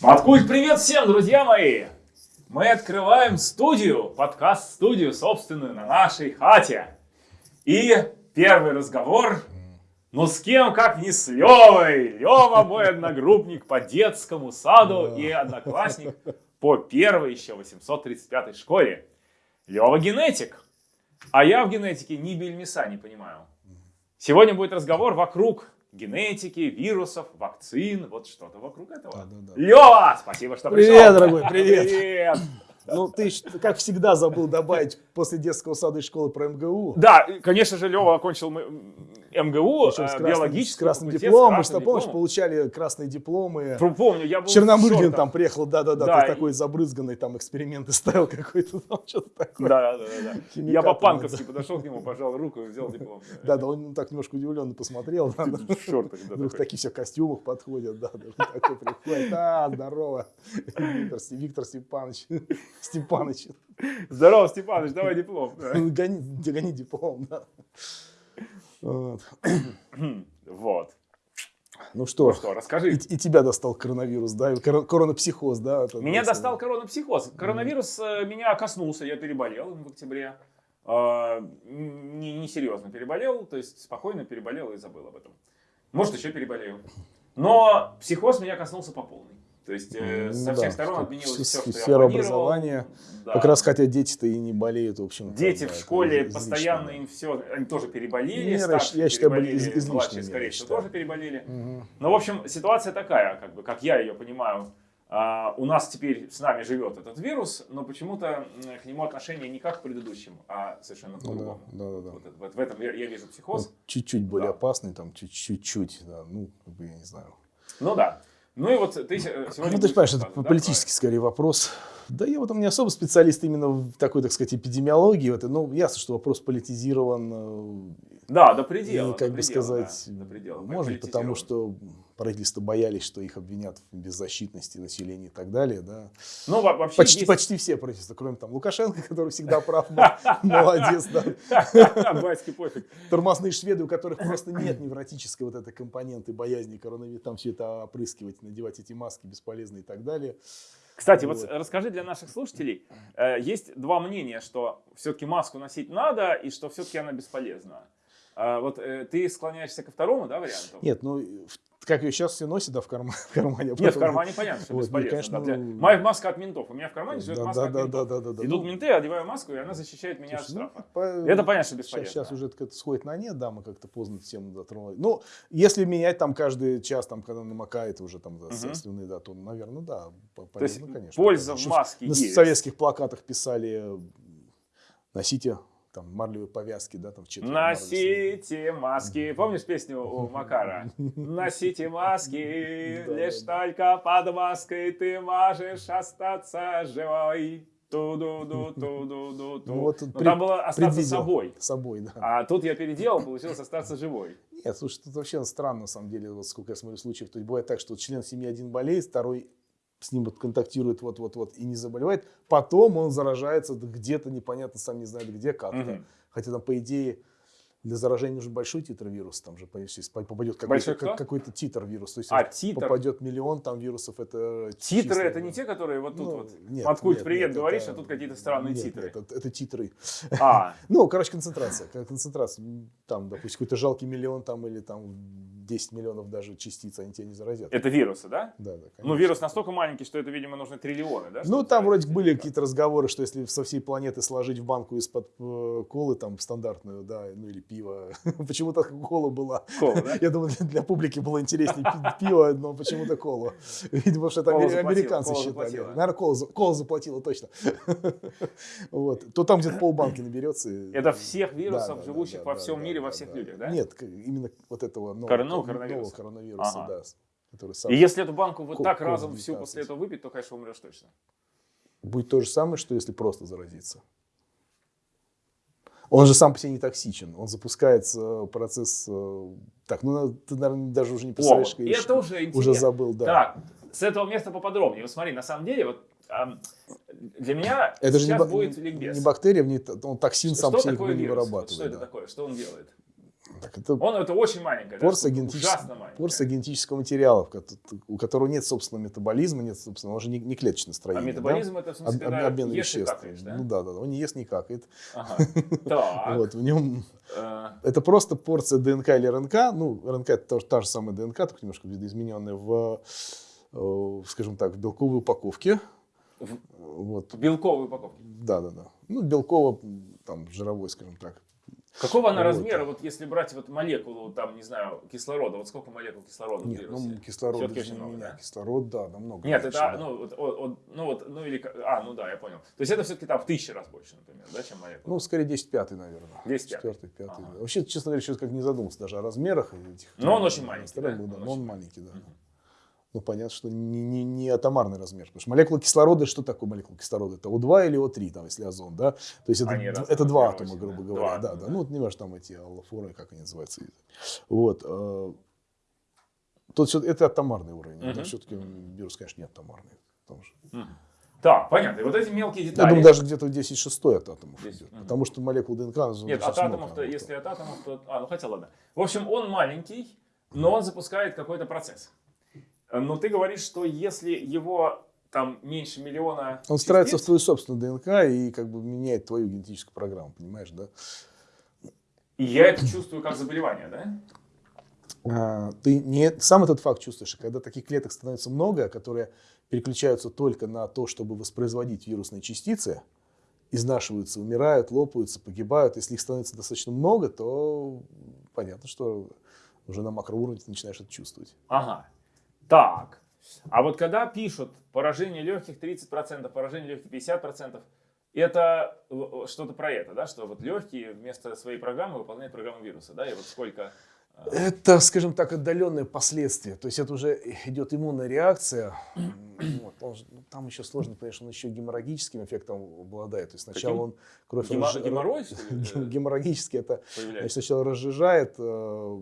Маткульт, привет всем, друзья мои! Мы открываем студию, подкаст-студию собственную на нашей хате. И первый разговор, ну с кем, как не с Левой. Лева мой одногруппник по детскому саду и одноклассник по первой еще 835 школе. Лева генетик. А я в генетике ни бельмеса не понимаю. Сегодня будет разговор вокруг генетики, вирусов, вакцин, вот что-то вокруг этого. Да, да, да. Лева, спасибо, что привет, пришел. Привет, дорогой, привет. Привет. Ну, ты, как всегда, забыл добавить после детского сада и школы про МГУ. Да, конечно же, Лева окончил МГУ, с э, красным, с красным дипломом. Мы что, помнишь, получали красные дипломы. Помню, я был Черномырдин там приехал, да-да-да, да, ты и... такой забрызганный, там эксперименты ставил какой-то, там что-то такое. Да, да, да. да. Я по-панковски подошел к нему, пожал руку и взял диплом. Да, да, он так немножко удивленно посмотрел. Да. Вдруг такие все в костюмах подходят, да, такой приходит, а, здорово, Виктор Степанович, Степанович. Здорово, Степанович, давай диплом. Гони диплом, да. Вот. Ну что, ну что расскажи. И, и тебя достал коронавирус, да? Коронапсихоз, да? Это, меня это, достал коронапсихоз. Коронавирус mm. меня коснулся, я переболел в октябре. Э, не, не серьезно переболел, то есть спокойно переболел и забыл об этом. Может, еще переболею. Но психоз меня коснулся по полной. То есть э, со всех да, сторон отменилось все, что Сфера образования. Да. Как раз хотя дети-то и не болеют, в общем Дети да, в школе постоянно им все, они тоже переболели, не, старшие я считаю, переболели, из, младшие, скорее всего, тоже переболели. Угу. Но, в общем, ситуация такая, как бы, как я ее понимаю. Uh, у нас теперь с нами живет этот вирус, но почему-то к нему отношение не как к предыдущим, а совершенно ну по-другому. Да, да, да, вот, вот в этом я, я вижу психоз. Чуть-чуть более да. опасный, там чуть-чуть, да, ну, как бы я не знаю. Ну да. Ну и вот ты сегодня... Ну, ты понимаешь, это да, политический скорее вопрос. Да я в этом не особо специалист именно в такой, так сказать, эпидемиологии. Это, ну, ясно, что вопрос политизирован. Э, да, до предела. И, как до бы предела, сказать, да, до предела, может, потому что правительство боялись, что их обвинят в беззащитности населения и так далее. Да. Ну, вообще почти, есть... почти все правительства, кроме там Лукашенко, который всегда прав, молодец. Батьки пофиг. Тормозные шведы, у которых просто нет невротической вот этой компоненты боязни коронавируса, там все это опрыскивать, надевать эти маски бесполезные и так далее. Кстати, вот. вот расскажи для наших слушателей, э, есть два мнения, что все-таки маску носить надо и что все-таки она бесполезна. А вот э, ты склоняешься ко второму, да, варианту? Нет, ну как ее сейчас все носят, да, в, карман, в кармане. Нет, в кармане понятно, что вот, бесполезно. конечно, да, для... Ну, Моя маска от ментов. У меня в кармане живет да, маска да, от ментов. Да, да, да, да, Идут ну, менты, одеваю маску, и она защищает меня Слушай, от штрафа. Ну, по... Это понятно, что бесполезно. Сейчас, сейчас уже это сходит на нет, да, мы как-то поздно тему затронули. Ну, если менять там каждый час, там, когда намокает уже там да, угу. слюны, да, то, наверное, да, полезно, то есть, конечно. Польза в маске На советских плакатах писали носите там марлевые повязки, да, там четыре. Носите маски. Помнишь песню у Макара? Носите маски, лишь только под маской ты можешь остаться живой. Ту-ду-ду, ту-ду-ду, ту. Ну, вот ну, там было остаться собой. Собой, да. А тут я переделал, получилось остаться живой. Нет, слушай, тут вообще странно, на самом деле, вот сколько я смотрю случаев. То есть бывает так, что член семьи один болеет, второй с ним контактирует вот-вот-вот и не заболевает, потом он заражается где-то непонятно, сам не знает где, как-то. Угу. Хотя там, по идее, для заражения нужен большой титр вируса, там же, попадет какой-то, как, какой-то титр вируса, то есть а, титр. попадет миллион там вирусов, это Титры чисто, это не те, которые вот тут ну, вот, нет, откуда привет нет, говоришь, это, а тут какие-то странные нет, титры. Нет, это, это титры. А. ну, короче, концентрация, концентрация, там, допустим, какой-то жалкий миллион там или там 10 миллионов даже частиц, они тебя не заразят. Это вирусы, да? Да, да, конечно. Ну, вирус настолько маленький, что это, видимо, нужны триллионы, да? Ну, там вроде были какие-то разговоры, что если со всей планеты сложить в банку из-под э, колы, там, стандартную, да, ну, или пиво, почему-то кола была. Кола, да? Я думаю, для, публики было интереснее пиво, но почему-то колу. Видимо, что это американцы считали. Наверное, кола, заплатила, точно. вот. То там где-то полбанки наберется. Это всех вирусов, живущих во всем мире, во всех людях, да? Нет, именно вот этого нового нового коронавируса. коронавируса, ага. да. Который сам... И если эту банку вот так разом всю после этого выпить, то, конечно, умрешь точно. Будет то же самое, что если просто заразиться. Он же сам по себе не токсичен. Он запускается э, процесс... Э, так, ну ты, наверное, даже уже не представляешь. О, это уже интересно. Уже забыл, да. Так, с этого места поподробнее. Вот смотри, на самом деле, вот для меня это сейчас же не, будет ликбез. Не бактерия, не, он токсин что, сам по себе не вырабатывает. Что да. это такое? Что он делает? Так это Он это очень маленькая, порция, да, ужасно маленькая. порция генетического материала, в у которого нет собственного метаболизма, нет собственного, он же не, не клеточное А строение. да? метаболизм это в смысле, Об- когда обмен ешь и веществ. какаешь, да? Ну да, да, да. Он не ест, не какает. Ага. Вот, в нем э, это просто порция ДНК или РНК. Ну, РНК это тоже та же самая ДНК, только немножко видоизмененная в, э, скажем так, в белковой упаковке. В- Вот. Белковые упаковки. Да, да, да. Ну, белково, там, жировой, скажем так. Какого она Вот. размера, вот если брать вот молекулу, там, не знаю, кислорода, вот сколько молекул кислорода в Нет, вирусе? ну, кислород Всё-таки даже очень много, меня. да? Кислород, да, намного. Нет, меньше, это, да. ну, вот, о- ну, вот, ну, или, а, ну да, я понял. То есть это все-таки там в тысячи раз больше, например, да, чем молекула? Ну, скорее 10 пятый, наверное. 10 пятый. Четвертый, пятый. Ага. да. Вообще, честно говоря, сейчас как не задумался даже о размерах этих. Но он очень маленький, да? был, да, Он но он очень маленький, да. Мгм. Ну, понятно, что не, не, не атомарный размер. Потому что молекула кислорода, что такое молекула кислорода? Это О2 или О3, там, если озон, да? То есть это, Они это два атома, грубо да. говоря. Два да, атома, да. да. Ну, вот не важно, там эти аллофоры, как они называются. Вот. э, Тут это атомарный уровень. Мгм. Все-таки вирус, конечно, не атомарный. Потому что, Мгм. Так, понятно. И вот эти мелкие я детали. думаю, даже где-то 10 шестой от атомов 10, идет. мгм. Потому что молекул ДНК... Нет, от атомов-то, если от атомов, то... А, ну хотя ладно. В общем, он маленький, но он запускает какой-то процесс. Э, Но ты говоришь, что если его там меньше миллиона Он встраивается в твою собственную ДНК и как бы меняет твою генетическую программу, понимаешь, да? и я это чувствую как заболевание, да? А, ты не сам этот факт чувствуешь, и когда таких клеток становится много, которые переключаются только на то, чтобы воспроизводить вирусные частицы, изнашиваются, умирают, лопаются, погибают. Если их становится достаточно много, то понятно, что уже на макроуровне ты начинаешь это чувствовать. Ага. Так. А вот когда пишут поражение легких 30%, поражение легких 50%, это что-то про это, да? Что вот легкие вместо своей программы выполняют программу вируса, да? И вот сколько... э, Это, скажем так, отдаленные последствия. То есть это уже идет иммунная реакция. Вот. Он ну, там еще сложно, конечно, он еще геморрагическим эффектом обладает. То есть сначала Каким? он кровь гемо- разж- Геморрой, Геморрагически это значит, сначала разжижает э,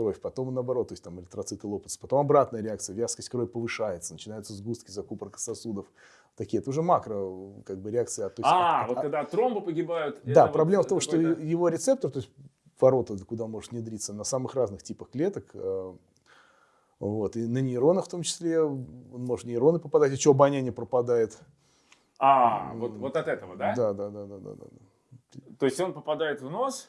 кровь, потом наоборот, то есть там эритроциты лопаются, потом обратная реакция, вязкость крови повышается, начинаются сгустки, закупорка сосудов. Такие, это уже макро как бы реакция. То есть А, от- вот от- когда тромбы погибают... да, вот проблема в том, что его рецептор, то есть ворота, куда может внедриться на самых разных типах клеток, э, вот, и на нейронах в том числе, он может нейроны попадать, и что обоняние пропадает. А, вот, вот от этого, да? Да, да, да, да, да. да. То есть он попадает в нос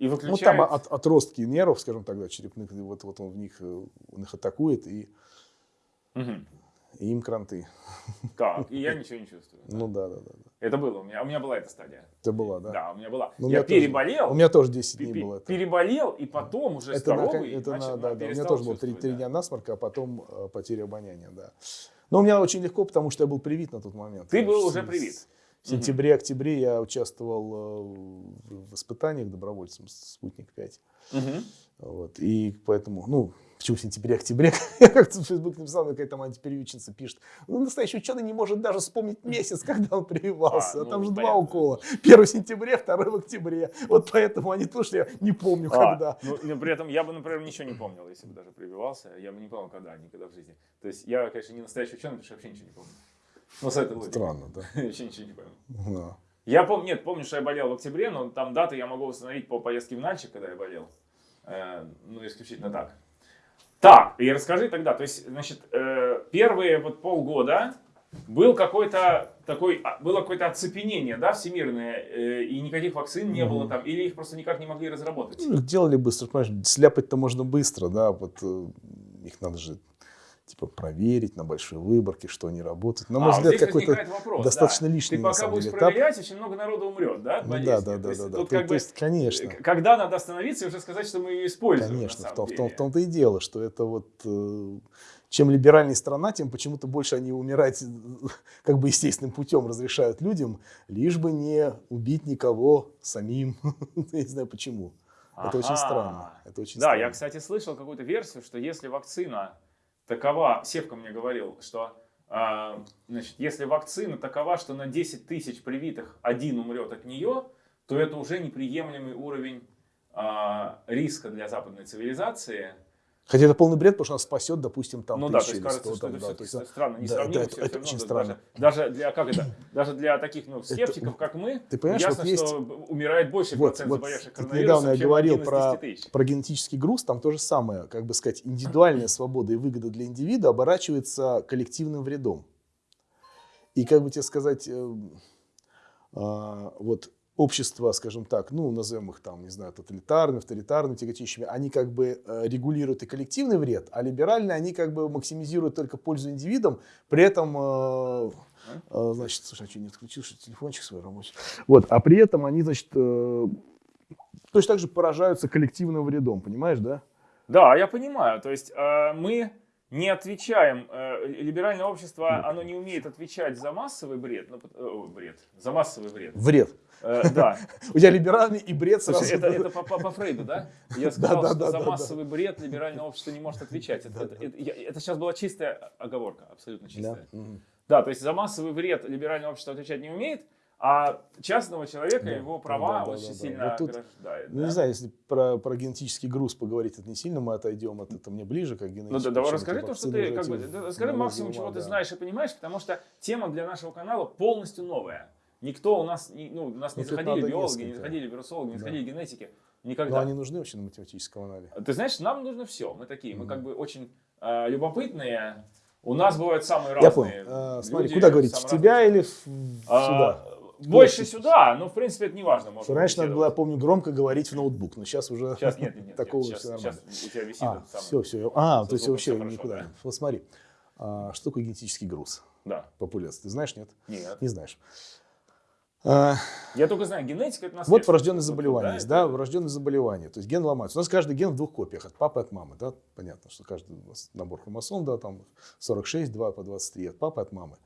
и Ну, выключает... там от, отростки нервов, скажем так, да, черепных, вот, вот он в них, э, он их атакует, и, Мгм. и им кранты. Так, и я ничего не чувствую. Ну да, да, да. Это было у меня. У меня была эта стадия. Это была, да. Да, у меня была. Ну, у я меня тоже- переболел. У меня тоже 10 пе- дней было это. Переболел, и потом уже Это, на- здоровый. это на- начал- да, да, у меня тоже было 3, чувствовать, да. дня насморка, а потом э, потеря обоняния, да. Но у меня очень легко, потому что я был привит на тот момент. Ты был уже привит. В сентябре-октябре я участвовал э, в испытаниях добровольцем «Спутник-5». Мгм. Вот, и поэтому, ну, почему в сентябре-октябре? Я как-то в Facebook написал, какая-то там антиперевичница пишет. Ну, настоящий ученый не может даже вспомнить месяц, когда он прививался. А, А, ну, там же два понятно. укола. Первый в сентябре, второй в октябре. Вот поэтому они тоже я не помню, А, когда. ну, но при этом я бы, например, ничего не помнил, если бы даже прививался. Я бы не помнил, когда, никогда в жизни. То есть я, конечно, не настоящий ученый, потому что вообще ничего не помню. Ну, с этой логикой. Странно, да. Вообще ничего не помню. Да. Я помню, нет, помню, что я болел в октябре, но там даты я могу установить по поездке в Нальчик, когда я болел. Э, ну, исключительно так. Так, и расскажи тогда, то есть, значит, э, первые вот полгода был какой-то такой, а, было какое-то оцепенение, да, всемирное, э, и никаких вакцин не было там, или их просто никак не могли разработать. Ну, их делали быстро, понимаешь, сляпать-то можно быстро, да, вот э, их надо же типа проверить на большой выборке, что они работают. На мой А, взгляд, какой-то достаточно да. лишний Ты пока будешь деле этап. проверять, очень много народу умрет, да, Ну да, да, да, да, да. Тут То- как то бы, есть, конечно. э, когда надо остановиться и уже сказать, что мы ее используем, Конечно, в том, в, том, в том-то и дело, что это вот э, чем либеральнее страна, тем почему-то больше они умирать как бы естественным путем разрешают людям, лишь бы не убить никого самим. Я не знаю почему. Это очень странно. Это очень Да, я, кстати, слышал какую-то версию, что если вакцина такова, Севка мне говорил, что а, значит, если вакцина такова, что на 10 тысяч привитых один умрет от нее, то это уже неприемлемый уровень а, риска для западной цивилизации. Хотя это полный бред, потому что она спасет, допустим, там ну да, то есть кажется, что там, это да, есть, странно, не да, да, это- все, это все очень странно. Даже, даже для, как это, даже для таких, ну, скептиков, как мы, Ты понимаешь, ясно, вот есть- что умирает больше Вот, процент вот заболевших коронавирусом, недавно я говорил про, 10 тысяч. про генетический груз, там то же самое, как бы сказать, индивидуальная свобода и выгода для индивида оборачивается коллективным вредом. И как бы тебе сказать, э, а, вот общества, скажем так, ну, назовем их там, не знаю, тоталитарными, авторитарными, тяготеющими, они как бы э, регулируют и коллективный вред, а либеральные, они как бы максимизируют только пользу индивидам, при этом, э, э, значит, слушай, а что, не отключил, что телефончик свой рабочий? Вот, а при этом они, значит, точно так же поражаются коллективным вредом, понимаешь, да? Да, я понимаю. То есть мы не отвечаем, э, либеральное общество, оно не умеет отвечать за массовый бред, ну, э, бред, за массовый вред. Вред. Э, да. У тебя либеральный и бред сразу. Слушай, это, это по, по- по Фрейду, да? Я сказал, да, что да, за да, массовый бред либеральное общество не может отвечать. Это, это- это- я- это сейчас была чистая оговорка, абсолютно Да. чистая. Мгм. Да, то есть за массовый вред либеральное общество отвечать не умеет, а частного человека Да, его права да, да, очень да. сильно Вот тут, ограждает. Ну, да? не знаю, если про, про генетический груз поговорить, это не сильно, мы отойдем от этого мне ближе, как Ну генетический. да, давай расскажи то, что ты, как бы, расскажи максимум, чего ты да. знаешь и понимаешь, потому что тема для нашего канала полностью новая. Никто у нас, не- ну, у нас не Ну, заходили биологи, не несколько. заходили вирусологи, не Да. заходили генетики. Но Никогда. они нужны вообще на математическом канале. Ты знаешь, нам нужно все. Мы такие, мы как бы очень э, любопытные. У нас бывают самые Я разные. понял. А, смотри, куда говорить, в тебя или в А, сюда? Больше сюда, но в принципе это не важно. можно Раньше надо было, я помню, громко говорить в ноутбук, но сейчас уже Сейчас нет, нет, нет. такого сейчас, всё нормально. сейчас у тебя висит А, все, все. А, то есть вообще хорошо, никуда. да. Вот смотри, а, что такое генетический груз Да. популяции? Ты знаешь, нет? Нет. Не знаешь. А, Я только знаю, генетика это наследство. Вот врожденные Вот, заболевания да, есть, это- да, врожденные заболевания. То есть ген ломается. У нас каждый ген в двух копиях, от папы и от мамы, да, понятно, что каждый у нас набор хромосом, да, там 46, 2 по 23 от папы и от мамы.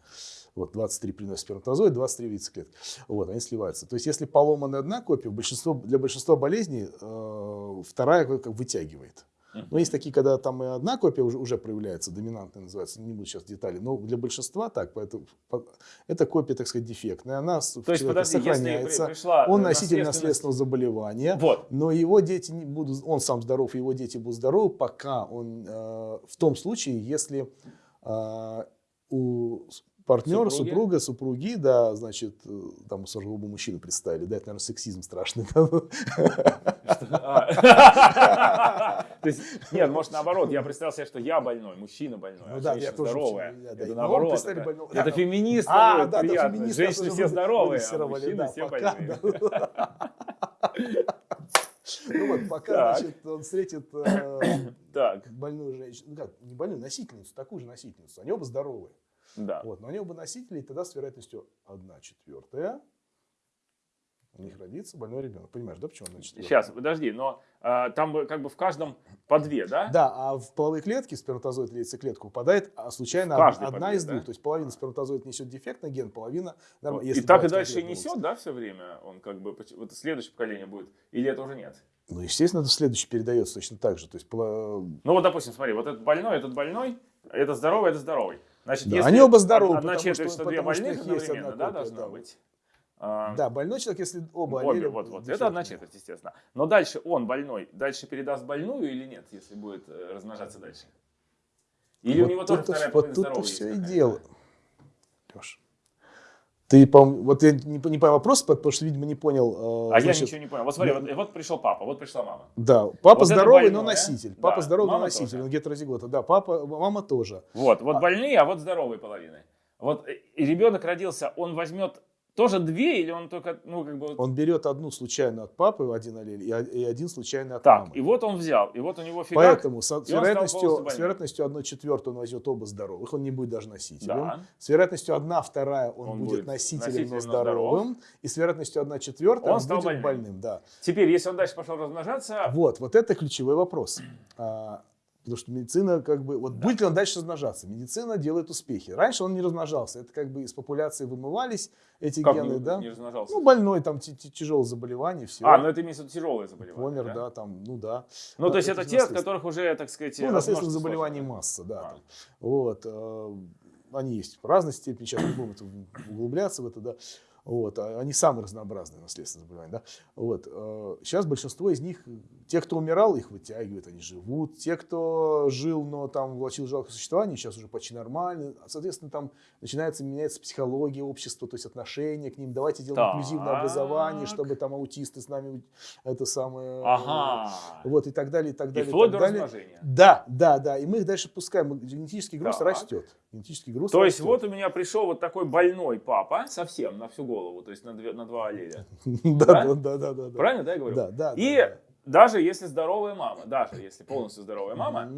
Вот, 23 приносит сперматозоид, 23 яйцеклетки. Вот, они сливаются. То есть, если поломана одна копия, большинство, для большинства болезней э, вторая как, вытягивает. Но есть такие, когда там и одна копия уже, уже проявляется, доминантная называется, не буду сейчас детали, но для большинства так, поэтому по- эта копия, так сказать, дефектная, она с- в То есть, подожди, сохраняется. пришла Он э, носитель наследственного заболевания, Вот. но его дети не будут, он сам здоров, его дети будут здоровы, пока он, э, в том случае, если э, у партнера, Супруги? супруга, супруги, да, значит, э, там оба мужчины представили, да, это, наверное, сексизм страшный. А. То есть, нет, может наоборот, я представил себе, что я больной, мужчина больной, Ну а да, женщина здоровая. Это наоборот. это- феминист А, да, приятно. Женщины все вы- здоровые, а мужчины все больные. Ну вот, пока, Так. значит, он встретит э, Так, больную женщину, ну как, не больную, носительницу, такую же носительницу, они оба здоровые. Да. Вот, но они оба носители, и тогда с вероятностью 1 четвертая у них родится больной ребенок. Понимаешь, да, почему 1 четвертая? Сейчас, подожди, но а, там бы как бы в каждом по две, да? Да, а в половые клетки сперматозоид или яйцеклетку попадает а случайно одна, две, из двух. да? То есть половина сперматозоид несет дефектный ген, половина норм- Вот. И так и дальше и несет, да, все время? Он как бы, вот следующее поколение будет? Или это уже нет? Ну, естественно, это следующий передается точно так же. То есть, Ну вот, допустим, смотри, вот этот больной, этот больной, это здоровый, это здоровый. Значит, Да, если они оба здоровы, Одна четверть, что- что две больных у есть одна да, должна да. быть? А, да, больной человек, если оба Обе, аллеля вот, вот. Это одна четверть, естественно. Но дальше он больной, дальше передаст больную или нет, если будет э, размножаться дальше? Или у Вот него тоже вторая Вот половина тут-то здоровая все и дело. Леш, ты, по вот я не, не понял вопрос, потому что, видимо, не понял. э, А значит, я ничего не понял. Вот смотри, ну- вот, вот пришел папа, вот пришла мама. Да, папа Вот здоровый, больное, но носитель. да, Папа здоровый, но мама носитель. тоже. Он гетерозигота. Да, папа, мама тоже. Вот, вот А- больные, а вот здоровые половины. Вот э, и ребенок родился, он возьмет тоже две или он только, ну как бы... Он берет одну случайно от папы, один аллель, и, и один случайно от так, мамы. и вот он взял, и вот у него фигак. Поэтому с, с вероятностью, с вероятностью 1 четвертую он возьмет оба здоровых, он не будет даже носителем. Да. С вероятностью 1 вторая он, Он будет, будет носителем, носителем, но здоровым. И с вероятностью 1 четвертая Он он, будет больным. больным. да. Теперь, если он дальше пошел размножаться, Вот, вот это ключевой вопрос. Потому что медицина как бы... Вот будет ли он дальше размножаться? Медицина делает успехи. Раньше он не размножался. Это как бы из популяции вымывались эти как гены, не, да? не размножался? Ну, больной, там тяжелое заболевание, все. а, ну это имеется в виду тяжелое заболевание. Помер, да? да, там, ну да. Ну, Да, то есть это это те, от которых уже, так сказать, Ну, наследственных заболеваний сложно. масса, да. А. там. Вот. э, Они есть в разной степени, сейчас не будем углубляться в это, да. Вот, а они самые разнообразные наследственные заболевания. Да? Вот, э, сейчас большинство из них, те, кто умирал, их вытягивают, они живут. Те, кто жил, но там влачил жалкое существование, сейчас уже почти нормально. Соответственно, там начинается меняться психология общества, то есть отношение к ним. Давайте делаем Так. инклюзивное образование, чтобы там аутисты с нами это самое... Ага. Вот, и так далее, и так И далее. вплоть так до далее. Да, да, да. И мы их дальше пускаем. Генетический груз Так. растет. Генетический груз То есть вот у меня пришел вот такой больной папа, совсем на всю голову, то есть на, две- на два аллеля. Да, Да? да, да. Правильно, да, я говорю? Да, да. И да, даже если здоровая мама, даже если полностью здоровая мама,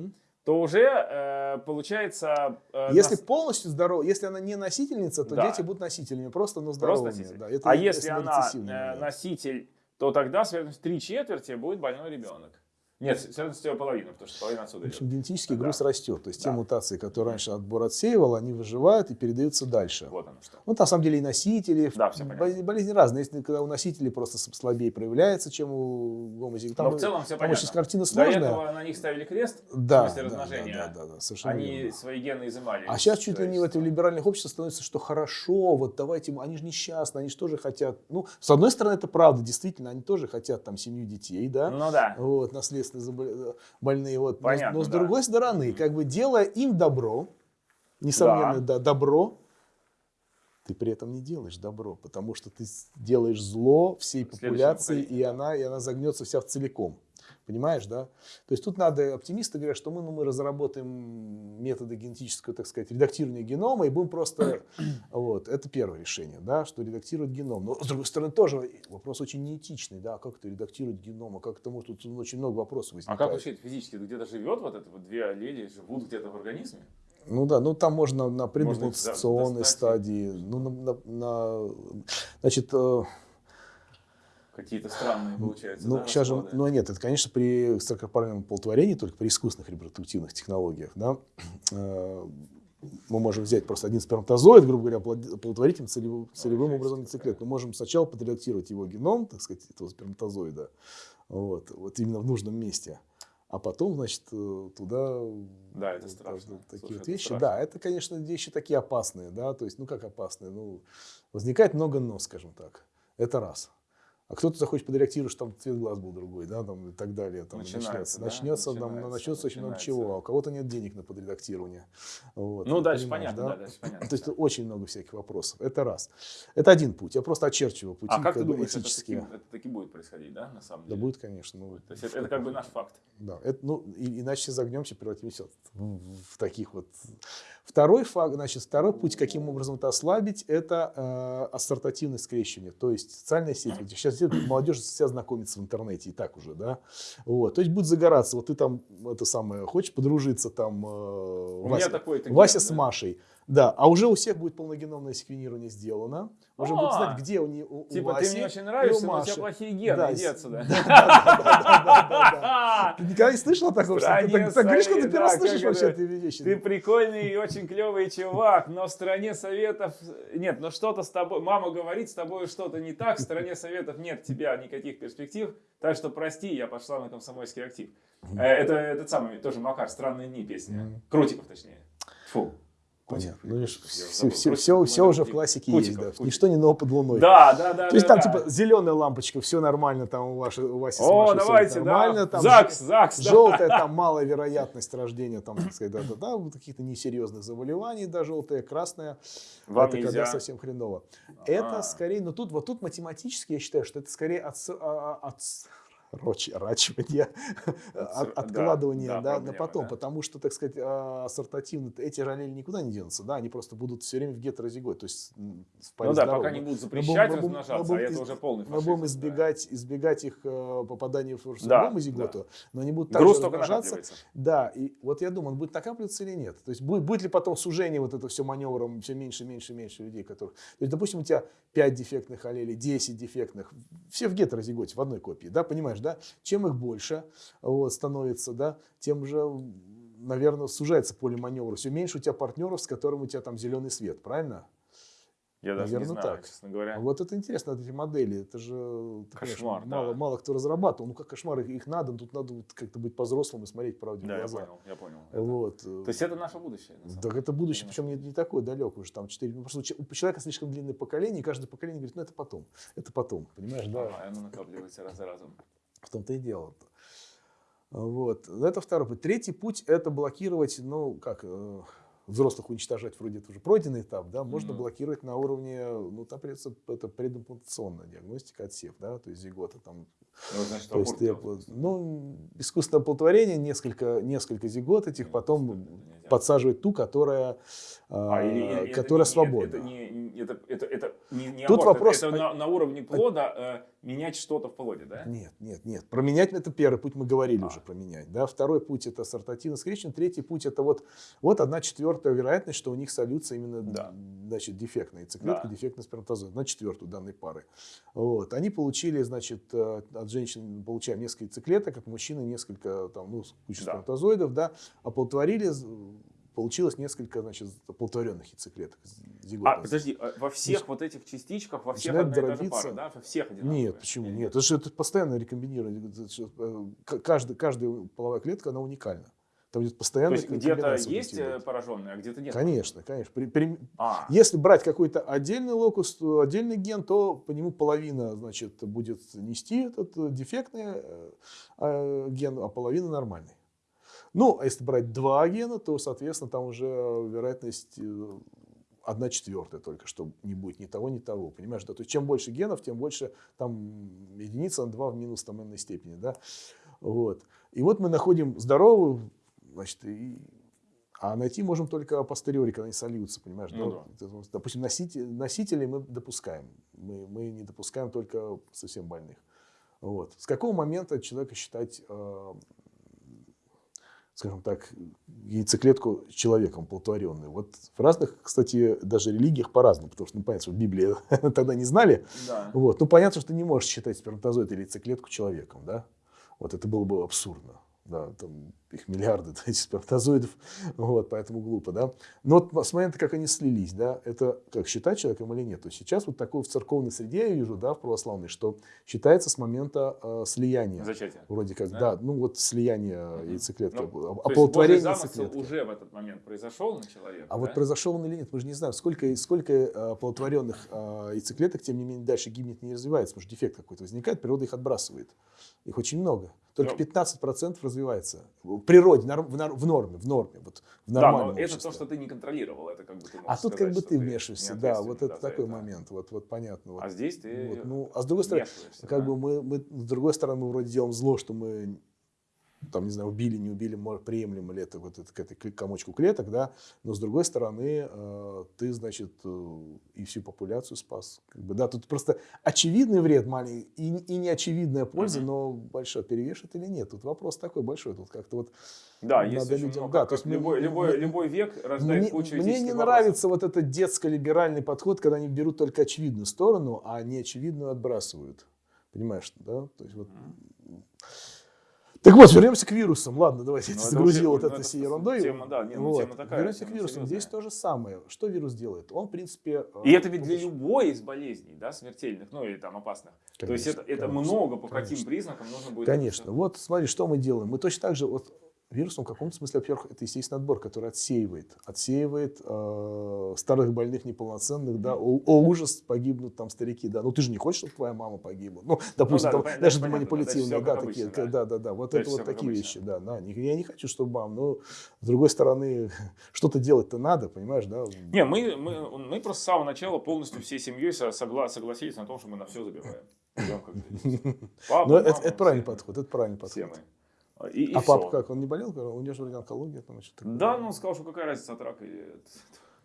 то уже э, получается... э, Если нас- полностью здорова, если она не носительница, то Да. дети будут носителями, просто, но Просто здоровыми. носитель. Да, это а если мы она э, да. носитель, то тогда с вероятностью три четверти будет больной ребенок. Нет, с вероятностью половины, потому что половина отсюда В общем, идет. генетический Да. груз растет. То есть те Да. мутации, которые раньше отбор отсеивал, они выживают и передаются дальше. Вот оно что. Ну, на самом деле и носители, Да, всё понятно. болезни, разные. Если когда у носителей просто слабее проявляется, чем у гомозиготов. Но в целом все там понятно. очень картина До сложная. этого на них ставили крест, Да, в смысле да, размножения. да, да, да, совершенно они верно. свои гены изымали. А сейчас чуть ли не в этом либеральных обществах становится, что хорошо, вот давайте, они же несчастны, они же тоже хотят. Ну, с одной стороны, это правда, действительно, они тоже хотят там семью детей, да, Ну да. вот, наследственно забол- больные, вот. Но- Понятно, но, с да. другой стороны, как бы делая им добро, несомненно, да. добро, ты при этом не делаешь добро, потому что ты делаешь зло всей популяции, и она, и она загнется вся в целиком. Понимаешь, да? То есть тут надо, оптимисты говорят, что мы, ну, мы разработаем методы генетического, так сказать, редактирования генома и будем просто, вот, это первое решение, да, что редактировать геном. Но, с другой стороны, тоже вопрос очень неэтичный, да, как это редактировать геном, а как это может, тут очень много вопросов А возникает. как вообще это физически? Где-то живет вот это вот две аллели, живут где-то в организме? Ну да, ну там можно на и- стадии, ну, на, на- на- значит, э, Какие-то странные получаются, ну, да, сейчас же, ну нет, это, конечно, при экстракорпоральном оплодотворении, только при искусственных репродуктивных технологиях, да, э, мы можем взять просто один сперматозоид, грубо говоря, оплод- оплодотворить им целевым, целевым образом яйцеклетку. Мы можем сначала подредактировать его геном, так сказать, этого сперматозоида, вот, вот именно в нужном месте, а потом, значит, э, туда Да, это страшно. такие Слушай, вот это вещи. страшно. Да, это, конечно, вещи такие опасные, да, то есть, ну как опасные, ну, возникает много но, скажем так, это раз. А кто-то захочет подредактировать, что там цвет глаз был другой, да, там и так далее. Там Начинается, начнется, да, начнется, там, начинается, начнется очень много чего. А у кого-то нет денег на подредактирование. Вот, Ну, ты дальше понятно, да, дальше понятно. То есть очень много всяких вопросов. Это раз. Это один путь. Я просто очерчиваю пути А как ты как бы, думаешь, это таки, это таки будет происходить, да, на самом Да деле? будет, конечно. Ну, То есть это, это как бы наш факт. да, это, ну, и- иначе загнемся, превратимся в, в таких вот. Второй факт, значит, второй путь, каким образом это ослабить, это э, ассортативное скрещивание, то есть социальные сети. Вот Сейчас молодежь вся знакомится в интернете и так уже, да. Вот, то есть будет загораться. Вот ты там это самое хочешь подружиться там. э, У Вася, меня такой Вася да. с Машей. Да, а уже у всех будет полногеномное секвенирование сделано. Уже будут А, знать, где у, не, у, Типа, ты мне очень нравишься, но у тебя плохие гены, иди отсюда. Ты никогда не слышал такого? Что ты так, говоришь, что ты первый слышишь вообще эти вещи. Ты прикольный и очень клевый чувак, но в стране советов... Нет, но что-то с тобой... Мама говорит, с тобой что-то не так, в стране советов нет тебя никаких перспектив, так что прости, я пошла на комсомольский актив. Э, Это этот самый, тоже Макар, «Странные дни» песня. Крутиков, точнее. Фу. Понятно. Ну, Я все, все, все, все уже в классике Кутиков, есть, да. Кутиков. Ничто не ново под луной. Да, да, да. То есть да, там да. типа зеленая лампочка, все нормально, там у, вашей, у Васи с О, давайте, нормально, да. там ЗАГС, ЗАГС. да. желтая, там малая вероятность рождения, там, так сказать, да, да, да, вот каких-то несерьезных заболеваний, да, желтая, красная. Вам это нельзя. когда совсем хреново. Это А. скорее, но тут, вот тут математически я считаю, что это скорее отс- а- а- отсрочивание, от- да, откладывание да, да, на проблема, потом, да. потому что, так сказать, а, ассортативно эти аллели никуда не денутся, да, они просто будут все время в гетерозиготе, то есть в паре Ну да, здоровых. пока не будут Мы запрещать мы будем- размножаться, мы а будем это из- уже полный Мы фашизм. будем да. избегать, избегать их э, попадания в Да, другому зиготу, но они будут Груз только размножаться. Да, и вот я думаю, он будет накапливаться или нет. То есть будет, будет ли потом сужение вот это все маневром, все меньше, меньше, меньше людей, которых... То есть, допустим, у тебя 5 дефектных аллелей, 10 дефектных, все в гетерозиготе, в одной копии, да, понимаешь, да? Чем их больше вот, становится, да, тем же, наверное, сужается поле маневра. Все меньше у тебя партнеров, с которым у тебя там зеленый свет, правильно? Я даже Наверное, не знаю, так. честно говоря. Вот это интересно, эти модели, это же понимаешь, Кошмар, да. мало, мало кто разрабатывал. Ну как кошмар, их, их надо, тут надо вот как-то быть по-взрослым и смотреть правде Да, в я глаза. понял, я понял. Вот. То есть это наше будущее. Так это будущее, Конечно. причем не, не такое далекое уже, там 4. Просто у че- у человека слишком длинное поколение, и каждое поколение говорит, ну это потом, это потом, понимаешь, да? Ага, и оно накапливается раз за разом. В том-то и дело. Вот. Это второй путь. Третий путь – это блокировать, ну, как, э, взрослых уничтожать, вроде это уже пройденный этап, да, можно Мгм. блокировать на уровне, ну, там придется, это предимплантационная диагностика, отсев, да, то есть зигота, там, Ну, значит, то есть, ты, делать. ну, искусственное оплодотворение, несколько, несколько зигот этих, Нет, потом это подсаживать ту, которая, А, а, или это которая не- свободна. Это, не, не- это, это, это не, не Тут аборт, вопрос- это, это на, на уровне плода э, менять что-то в плоде, да? Нет, нет, нет. Променять это первый путь, мы говорили А. уже променять. Да? Второй путь это сортативное скрещивание. Третий путь это вот, вот одна четвертая вероятность, что у них сольются именно Да. значит, дефектная яйцеклетка, Да. дефектный сперматозоид. На четвертую данной пары. Вот. Они получили, значит, э, от женщин получаем несколько яйцеклеток, от мужчины несколько, там, ну, кучу Да. сперматозоидов, да, оплодотворили, получилось несколько, значит, оплодотворенных яйцеклеток. А, подожди, а во всех вот этих частичках, во всех одна и та же дробиться. пара, да? Во всех одинаковые? Нет, почему? Нет, это же это постоянно рекомбинирование. Э, к- Каждый, каждая половая клетка, она уникальна. Там идет То постоянно есть где-то есть э, пораженные, а где-то нет? Конечно, конечно. При- при- А, если брать какой-то отдельный локус, то отдельный ген, то по нему половина, значит, будет нести этот э, дефектный э, э, ген, а половина нормальный. Ну, а если брать два гена, то, соответственно, там уже вероятность э, одна четвертая только, что не будет ни того, ни того. Понимаешь, да? То есть чем больше генов, тем больше там единица на 2 в минус там n степени, да. Вот. И вот мы находим здоровую, значит, и а найти можем только апостериори, когда они сольются, понимаешь? Ну да? Вот, Допустим, носители, носителей мы допускаем. Мы, мы не допускаем только совсем больных. Вот. С какого момента человека считать, э, скажем так, яйцеклетку человеком плодотворенной? Вот в разных, кстати, даже религиях по-разному, потому что, ну, понятно, что в Библии тогда не знали. да. Вот. Ну, понятно, что ты не можешь считать сперматозоид или яйцеклетку человеком, да? Вот это было бы абсурдно. Да, там их миллиарды этих сперматозоидов, вот, поэтому глупо, да. Но вот с момента, как они слились, да, это как считать человеком или нет. То есть сейчас вот такое в церковной среде я вижу, да, в православной, что считается с момента э, слияния. Зачатие. Вроде как, Да? да, ну вот слияние Мгм. яйцеклетки, Ну, оплодотворение яйцеклетки. уже в этот момент произошел на человека, А вот да? произошел он или нет, мы же не знаем, сколько, сколько э, оплодотворенных э, яйцеклеток, тем не менее, дальше гибнет не развивается, потому что дефект какой-то возникает, природа их отбрасывает. Их очень много. Только Ну. 15% развивается. В природе, в, нор- в норме, в норме, вот в Да, нормальном но это обществе. то, что ты не контролировал, это как бы ты А тут как сказать, бы что ты вмешиваешься, да, вот да, это такой это. момент, вот, вот понятно. Вот. А здесь ты Вот, ну, а с другой стороны, как да. бы мы, мы, с другой стороны, мы вроде делаем зло, что мы там, не знаю, убили, не убили, приемлемо ли это вот это, к этой комочку клеток, да, но с другой стороны, э, ты, значит, э, и всю популяцию спас. Как бы, да, тут просто очевидный вред маленький и, и неочевидная польза, Мгм. но большой перевешивает или нет. Тут вопрос такой большой, тут как-то вот Да, надо есть людям- много. да, то есть любой, любой, мы- любой век рождает мне, кучу мне не этических нравится вот этот детско-либеральный подход, когда они берут только очевидную сторону, а неочевидную отбрасывают. Понимаешь, да? То есть вот... вопросов. Так вот, вернемся к вирусам. Ладно, давайте я Ну, загрузил вот это всей ерундой. тема, да, не, ну, Вот. тема такая, Вернемся к вирусам. серьезная. Здесь то же самое. Что вирус делает? Он, в принципе... И э, это ведь для любой из болезней, да, смертельных, ну или там опасных. То есть это, Конечно, это конечно, много по каким конечно. признакам нужно будет. Конечно. Вот смотри, что мы делаем. Мы точно так же, вот вирус, он в каком-то смысле, во-первых, это естественный отбор, который отсеивает, отсеивает э, старых больных неполноценных, да, о, о, ужас, погибнут там старики, да, ну ты же не хочешь, чтобы твоя мама погибла, ну, допустим, да, там, понятно, даже понятно, да, манипулятивные, да, такие, обычно, да, да, да, вот Дальше это вот такие обычно. вещи, да, да, я не хочу, чтобы мам, но с другой стороны, что-то делать-то надо, понимаешь, да, Не, мы, мы, мы просто с самого начала полностью всей семьей со- согла- согласились на том, что мы на все забиваем. Это. Папа, но это, мама, это правильный все мы. подход, это правильный Все подход. мы. И, и А всё. папа как, он не болел, у него же вроде онкология там что-то. Да, ну он сказал, что какая разница от рака. или-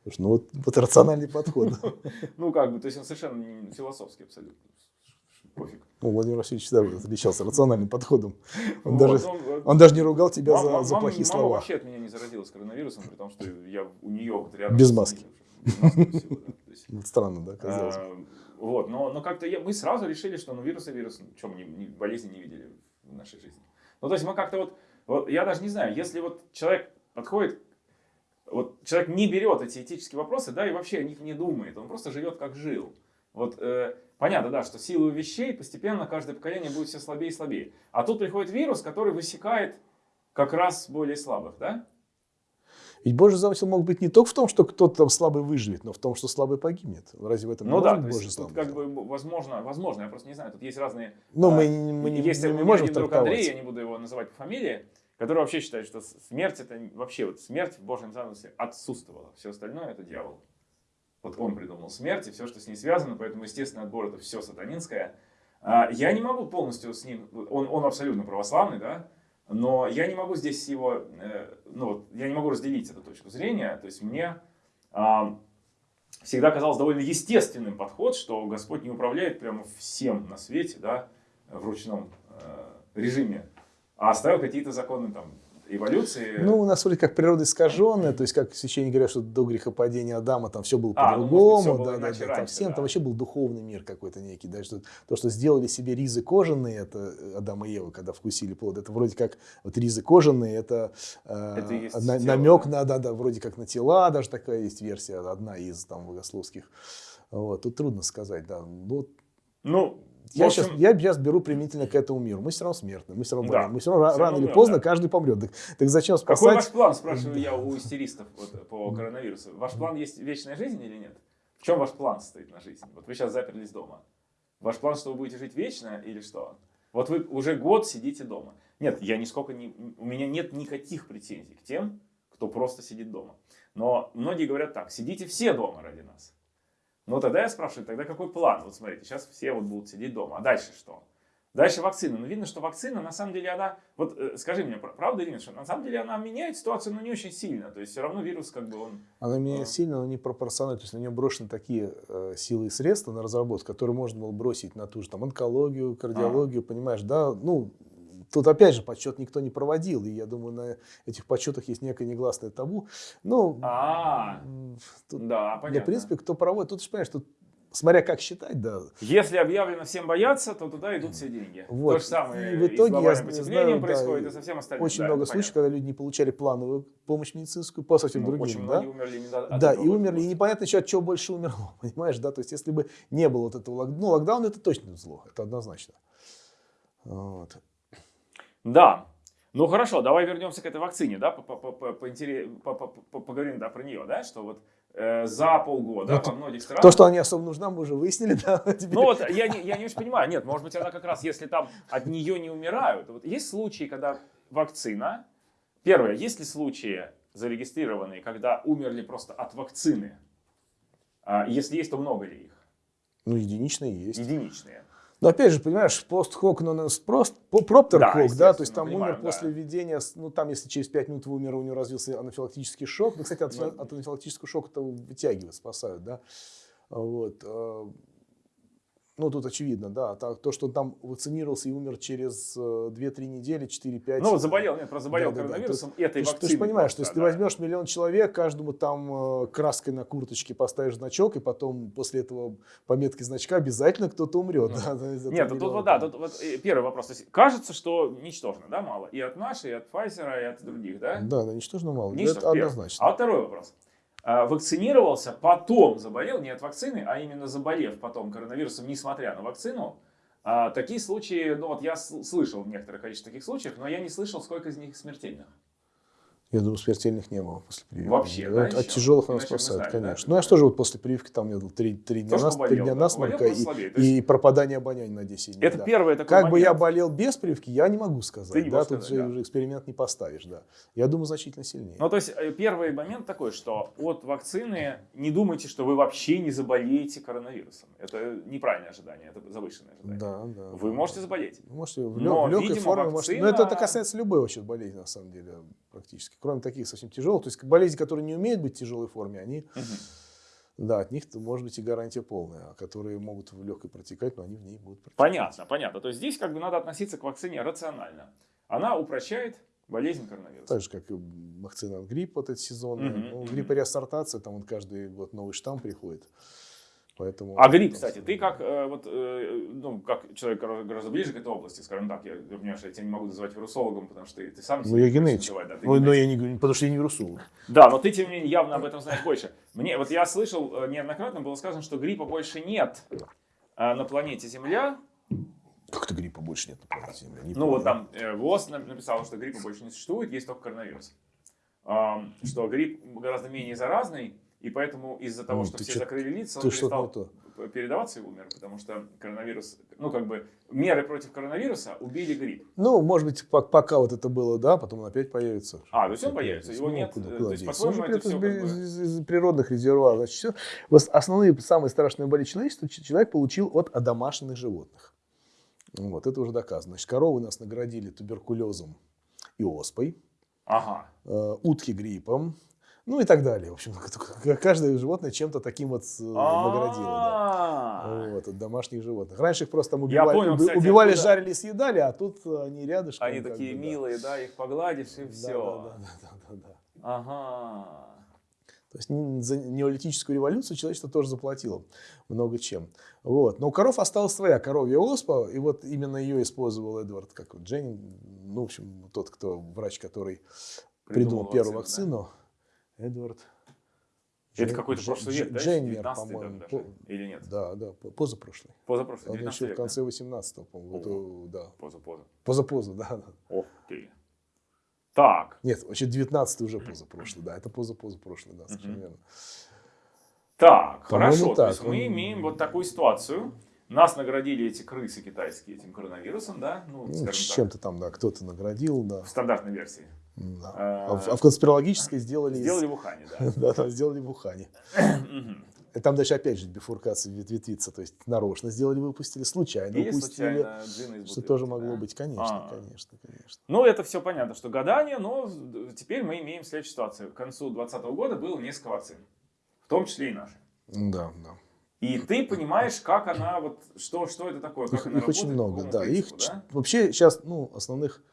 Слушай, ну вот, вот рациональный подход. Ну как бы, то есть он совершенно философский абсолютно. Пофиг. Ну, Владимир Васильевич всегда отличался рациональным подходом. Он, даже, он- даже не ругал тебя Мама- за, за мама- плохие мама слова. вообще от меня не заразилась коронавирусом, при том, что я у нее вот рядом. Без маски. странно, да, казалось бы. а, Вот, но, но как-то мы сразу решили, что ну вирус и вирус, чем не- болезни не видели в нашей жизни. Ну то есть мы как-то вот, вот, я даже не знаю, если вот человек подходит, вот человек не берет эти этические вопросы, да, и вообще о них не думает, он просто живет как жил. Вот э, понятно, да, что силу вещей постепенно каждое поколение будет все слабее и слабее. А тут приходит вирус, который высекает как раз более слабых, да? Ведь Божий замысел мог быть не только в том, что кто-то там слабый выживет, но в том, что слабый погибнет. Разве в этом ну да, Божий есть, замысел? как бы возможно, возможно, я просто не знаю, тут есть разные... Ну, а, мы, не- мы, не- есть мы не можем один друг. Андрей, я не буду его называть по фамилии, который вообще считает, что смерть это вообще вот смерть в Божьем замысле отсутствовала. Все остальное это дьявол. Вот он придумал смерть и все, что с ней связано, поэтому естественный отбор это все сатанинское. А, Я не могу полностью с ним, он, он абсолютно православный, да, но я не могу здесь его, э, ну я не могу разделить эту точку зрения, то есть мне а, всегда казалось довольно естественным подход, что Господь не управляет прямо всем на свете, да, в ручном э, режиме, а оставил какие-то законы там эволюции. Ну, у нас вроде как природа искаженная, то есть, как священники говорят, что до грехопадения Адама там все было А, ну, по-другому, было да, да, да, там всем да. там вообще был духовный мир какой-то некий, да, что то, что сделали себе ризы кожаные, это Адам и Ева, когда вкусили плод, это вроде как вот ризы кожаные, это, э, Это на- тело, намек да. на, да, да, вроде как на тела, даже такая есть версия, одна из там богословских. Вот, тут трудно сказать, да. Ну, Ну, в я, общем, сейчас, я сейчас беру применительно к этому миру. Мы все равно смертны, мы все равно Да. болеем. Мы все равно ра- Всё рано равно или поздно да. каждый помрет. Так, так зачем какой спасать? ваш план, спрашиваю я у истеристов вот, по коронавирусу. Ваш план есть вечная жизнь или нет? В чем ваш план стоит на жизнь? Вот вы сейчас заперлись дома. Ваш план, что вы будете жить вечно или что? Вот вы уже год сидите дома. Нет, я нисколько не... У меня нет никаких претензий к тем, кто просто сидит дома. Но многие говорят так, сидите все дома ради нас. Но тогда я спрашиваю, тогда какой план? Вот смотрите, сейчас все вот будут сидеть дома. А дальше что? Дальше вакцина. Ну, видно, что вакцина, на самом деле, она... Вот э, скажи мне, пр- правда или нет, что на самом деле она меняет ситуацию, но не очень сильно. То есть все равно вирус как бы он... Она меня А. сильно, но не пропорционально. То есть на нее брошены такие э, силы и средства на разработку, которые можно было бросить на ту же там онкологию, кардиологию, понимаешь, да? Ну, тут опять же подсчет никто не проводил, и я думаю, на этих подсчетах есть некое негласное табу. Ну, А, м, тут, да, понятно. в принципе, кто проводит, тут же понимаешь, тут смотря как считать, да. Если объявлено всем бояться, то туда идут все деньги. Вот. То же самое И в и итоге с глобальным знаю, потеплением да, происходит, и и со всем остальным. Очень Да, много случаев, когда люди не получали плановую помощь медицинскую по совсем Ну, другим, очень да? многие умерли именно от Да, и умерли, и непонятно еще от чего больше умерло, понимаешь, да, то есть если бы не было вот этого локдауна, ну, локдаун это точно зло, это однозначно. Вот. Да. Ну хорошо, давай вернемся к этой вакцине, да, по- по- по- по- поговорим да, про нее, да, что вот э, за полгода Вот во многих странах... То, что она не особо нужна, мы уже выяснили, да, теперь. Ну вот я не, я не очень понимаю, нет, может быть она как раз, если там от нее не умирают. Вот есть случаи, когда вакцина... Первое, есть ли случаи зарегистрированные, когда умерли просто от вакцины? А, если есть, то много ли их? Ну, единичные есть. Единичные. Но опять же, понимаешь, пост-хок, но прост, проптер Да, да, то есть там понимаю, умер да. после введения, ну там если через 5 минут умер, у него развился анафилактический шок, ну, кстати, от, Ну. от анафилактического шока это вытягивают, спасают, да, вот. Э, Ну, тут очевидно, да. То, что там вакцинировался и умер через э, 2-3 недели, 4-5. Ну вот заболел, нет, просто заболел Да, да, да. коронавирусом Ты, этой ты вакциной. же понимаешь, что просто, если ты да. возьмешь миллион человек, каждому там э, краской на курточке поставишь значок, и потом после этого пометки значка обязательно кто-то умрет. Ну. да, да, этого Нет, тут, вот, да, тут вот э, первый вопрос. То есть, кажется, что ничтожно, да, мало. И от нашей, и от Pfizer, и от других, да? Да, да, ничтожно мало. Ничтожно, это первый. однозначно. А второй вопрос. А, Вакцинировался, потом заболел, не от вакцины, а именно заболев потом коронавирусом, несмотря на вакцину. А, такие случаи, ну вот я слышал в некоторых количестве таких случаев, но я не слышал, сколько из них смертельных. Я думаю, смертельных не было после прививки. Вообще, да, от, от тяжелых она спасает, да, конечно. это ну, я да. же тоже вот после прививки, там меня было три, три дня, нас, три дня да, насморка и, есть- и пропадание обоняния на 10 дней. Это да. первый такой Как бы я момент. болел без прививки, я не могу сказать. Ты не да, тут сказать, же да. уже эксперимент не поставишь, да. Я думаю, значительно сильнее. Ну, то есть, э, первый момент такой, что от вакцины не думайте, что вы вообще не заболеете коронавирусом. Это неправильное ожидание, это завышенное ожидание. да, да. Вы да. можете заболеть. Вы можете в, Но, лё- в легкой видимо, форме, можете- вакцина- но это, это касается любой вообще болезни, на самом деле, практически. Кроме таких совсем тяжелых. То есть болезни, которые не умеют быть в тяжелой форме, они, Мгм. да, от них может быть и гарантия полная. А которые могут в легкой протекать, но они в ней будут протекать. Понятно, понятно. То есть здесь как бы надо относиться к вакцине рационально. Она упрощает болезнь коронавируса. Так же, как и вакцина от гриппа, вот этот сезон. Мгм, Ну, грипп реассортация, там вот каждый год новый штамм приходит. Поэтому, А грипп, кстати, ты как, э, вот, э, ну, как человек гораздо ближе к этой области, скажем так, я понимаю, что я тебя не могу называть вирусологом, потому что ты, ты сам Ну, я генетик. называть, да, Ой, но я не потому что я не вирусолог. Да, но ты, тем не менее, явно об этом знаешь больше. Мне, вот я слышал э, неоднократно, было сказано, что гриппа больше нет э, на планете Земля. Как-то гриппа больше нет на планете Земля. не Ну, вот там э, ВОЗ на- написал, что гриппа больше не существует, есть только коронавирус. Что грипп гораздо менее заразный, и поэтому из-за того, Ну, что все чё- закрыли лица, он перестал то. передаваться и умер, потому что коронавирус, ну, как бы, меры против коронавируса убили грипп. Ну, может быть, по- пока вот это было, да, потом он опять появится. А, то есть он появится, его Ну, нет, куда- э, куда то есть, Он же это из, как бы- из- из природных резервуаров. Значит. Вот основные, самые страшные боли человечества человек получил от одомашненных животных. Вот, это уже доказано. Значит, коровы нас наградили туберкулезом и оспой, Ага. э, утки гриппом, ну и так далее. В общем, каждое животное чем-то таким вот э, наградило. да. А, Вот, от домашних животных. Раньше их просто там убивали, понял, кстати, убивали, откуда- жарили, съедали, а тут э, они рядышком. Они такие да. милые, да, их погладишь и Да, все. да, да, да, да, да. Ага. То есть за неолитическую революцию человечество тоже заплатило много чем. Вот. Но у коров осталась своя коровья оспа, и вот именно ее использовал Эдвард как вот Дженнин, ну, в общем, тот, кто, врач, который придумал, первую вакцину, вакцину. Эдвард. да? Это Джен- какой-то прошлый век, да? Дженнер, 19-й по-моему. По- Или нет? Да, да, по- позапрошлый. Позапрошлый, Он 19 еще в век, конце 18-го, по-моему. Это, да. Поза-поза. Позапоза, да, да. Ох ты. Так, Нет, вообще 19 уже позапрошлый, да. Это позапоза прошлый, да, совершенно верно. так, хорошо. То так. есть мы имеем вот такую ситуацию. Нас наградили эти крысы китайские этим коронавирусом, да? Ну, Ну, чем-то там, да, кто-то наградил, да. в стандартной версии. Да. А, А, в, а конспирологической сделали... из- Сделали в Ухане, да. Да, да, сделали в Ухане. Там дальше опять же бифуркация вет- ветвится. То есть нарочно сделали, выпустили, случайно Или упустили. случайно Что тоже могло да? быть, конечно, А. конечно, конечно. Ну, это все понятно, что гадание, но теперь мы имеем следующую ситуацию. К концу 2020 года было несколько вакцин, в том числе и наши. Да, да. И ты понимаешь, как она, вот, что, что это такое, как Их, она их очень работает, по много, да. Их принципу, ч- да? вообще сейчас, ну, основных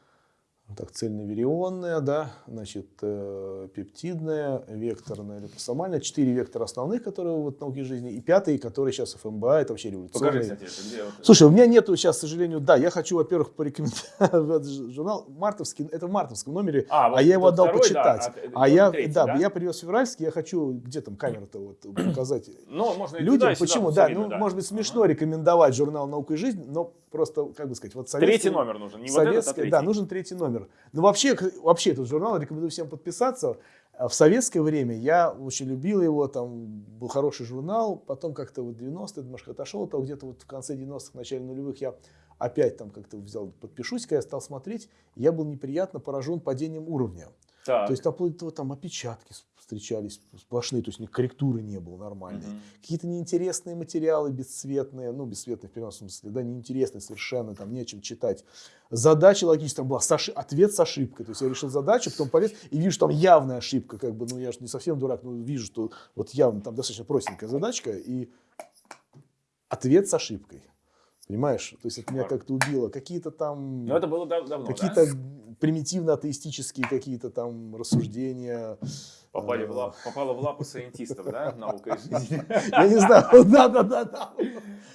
так, цельноверионная, да, значит, э, пептидная, векторная, липосомальная. Четыре вектора основных, которые вот в науке жизни, и пятый, который сейчас ФМБА, это вообще Покажи, революционный. кстати, это где вот... Слушай, у меня нету сейчас, к сожалению, да, я хочу, во-первых, порекомендовать журнал мартовский, это в мартовском номере, А, а, вот я его отдал второй, почитать. да, а, а я, третий, да, да? я привез февральский, я хочу, где там камера-то вот показать Ну, можно и людям, туда, сюда, почему, всё да, видно, ну, может быть, смешно рекомендовать журнал «Наука и жизнь», но просто, как бы сказать, вот Ага. Третий советский- номер нужен, не вот этот, а третий. да, нужен третий номер. Но вообще, вообще этот журнал рекомендую всем подписаться. А В советское время я очень любил его, там был хороший журнал, потом как-то вот 90-е немножко отошел, от того, где-то вот в конце 90-х, начале нулевых я опять там как-то взял, подпишусь, когда я стал смотреть, я был неприятно поражен падением уровня. Так. То есть там, там опечатки встречались сплошные, то есть ни корректуры не было нормальной. Мгм. Какие-то неинтересные материалы, бесцветные, ну, бесцветные в переносном смысле, да, неинтересные совершенно, там не о чем читать. Задача логическая была, с оши- ответ с ошибкой. То есть я решил задачу, потом полез и вижу, что там явная ошибка, как бы, ну, я же не совсем дурак, но вижу, что вот явно там достаточно простенькая задачка, и ответ с ошибкой. Понимаешь? То есть это меня как-то убило. Какие-то там... Ну, это было дав- давно, Какие-то да? примитивно-атеистические какие-то там рассуждения. Попали э, в лап, попало в лапы сайентистов, да, наука и жизнь. Я не знаю, да-да-да.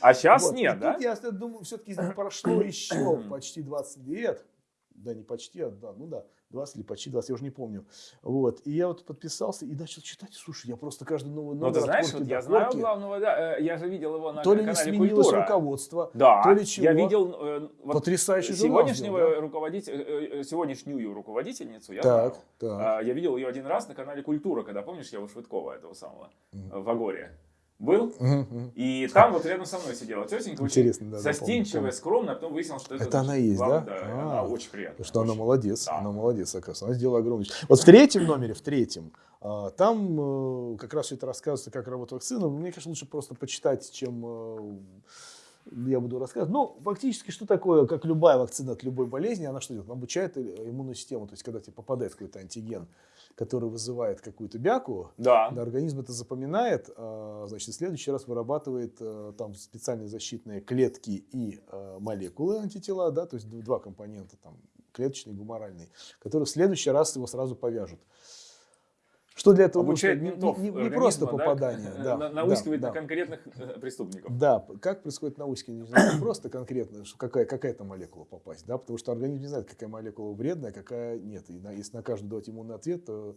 А сейчас Вот. нет, И да? Тут я думаю, все-таки прошло еще почти 20 лет. Да, не почти, а да, ну да, 20 или почти 20, я уже не помню. Вот. И я вот подписался и начал читать. Слушай, я просто каждый новый Ну, номер ты от знаешь, вот я знаю главного, да, э, я же видел его на То ли не канале сменилось «Культура». руководство. Да, то ли чего. я видел э, вот Потрясающий журнал сегодняшнего сделал, руководителя, э, э, сегодняшнюю руководительницу, я Так, знал. так. А, Я видел ее один раз на канале «Культура», когда, помнишь, я у Швыдкова этого самого, в Агоре был. Мгм. И там вот рядом со мной сидела тетенька, очень Интересно, да, да, застенчивая, помню. скромная, а потом выяснилось, что это... Это она есть, главный- да? Да, Очень приятная. Что она молодец, Да. она молодец, оказывается. Она сделала огромное. Вот в третьем номере, в третьем, а, там э, как раз все это рассказывается, как работает вакцина. Мне, конечно, лучше просто почитать, чем э, я буду рассказывать. Ну, фактически, что такое, как любая вакцина от любой болезни, она что делает? Она обучает иммунную систему. То есть, когда тебе попадает какой-то антиген, который вызывает какую-то бяку, Да. организм это запоминает, а, значит, в следующий раз вырабатывает э, там специальные защитные клетки и э, молекулы антитела, да, то есть два компонента, там, клеточный и гуморальный, которые в следующий раз его сразу повяжут. Что для этого Обучает нужно? ментов не, не- не просто да, попадание. да, да, наускивать да. на конкретных э, преступников. Да, как происходит наускивание, не просто конкретно, что какая, какая-то молекула попасть, да, потому что организм не знает, какая молекула вредная, какая нет. И на- если на каждую давать иммунный ответ, то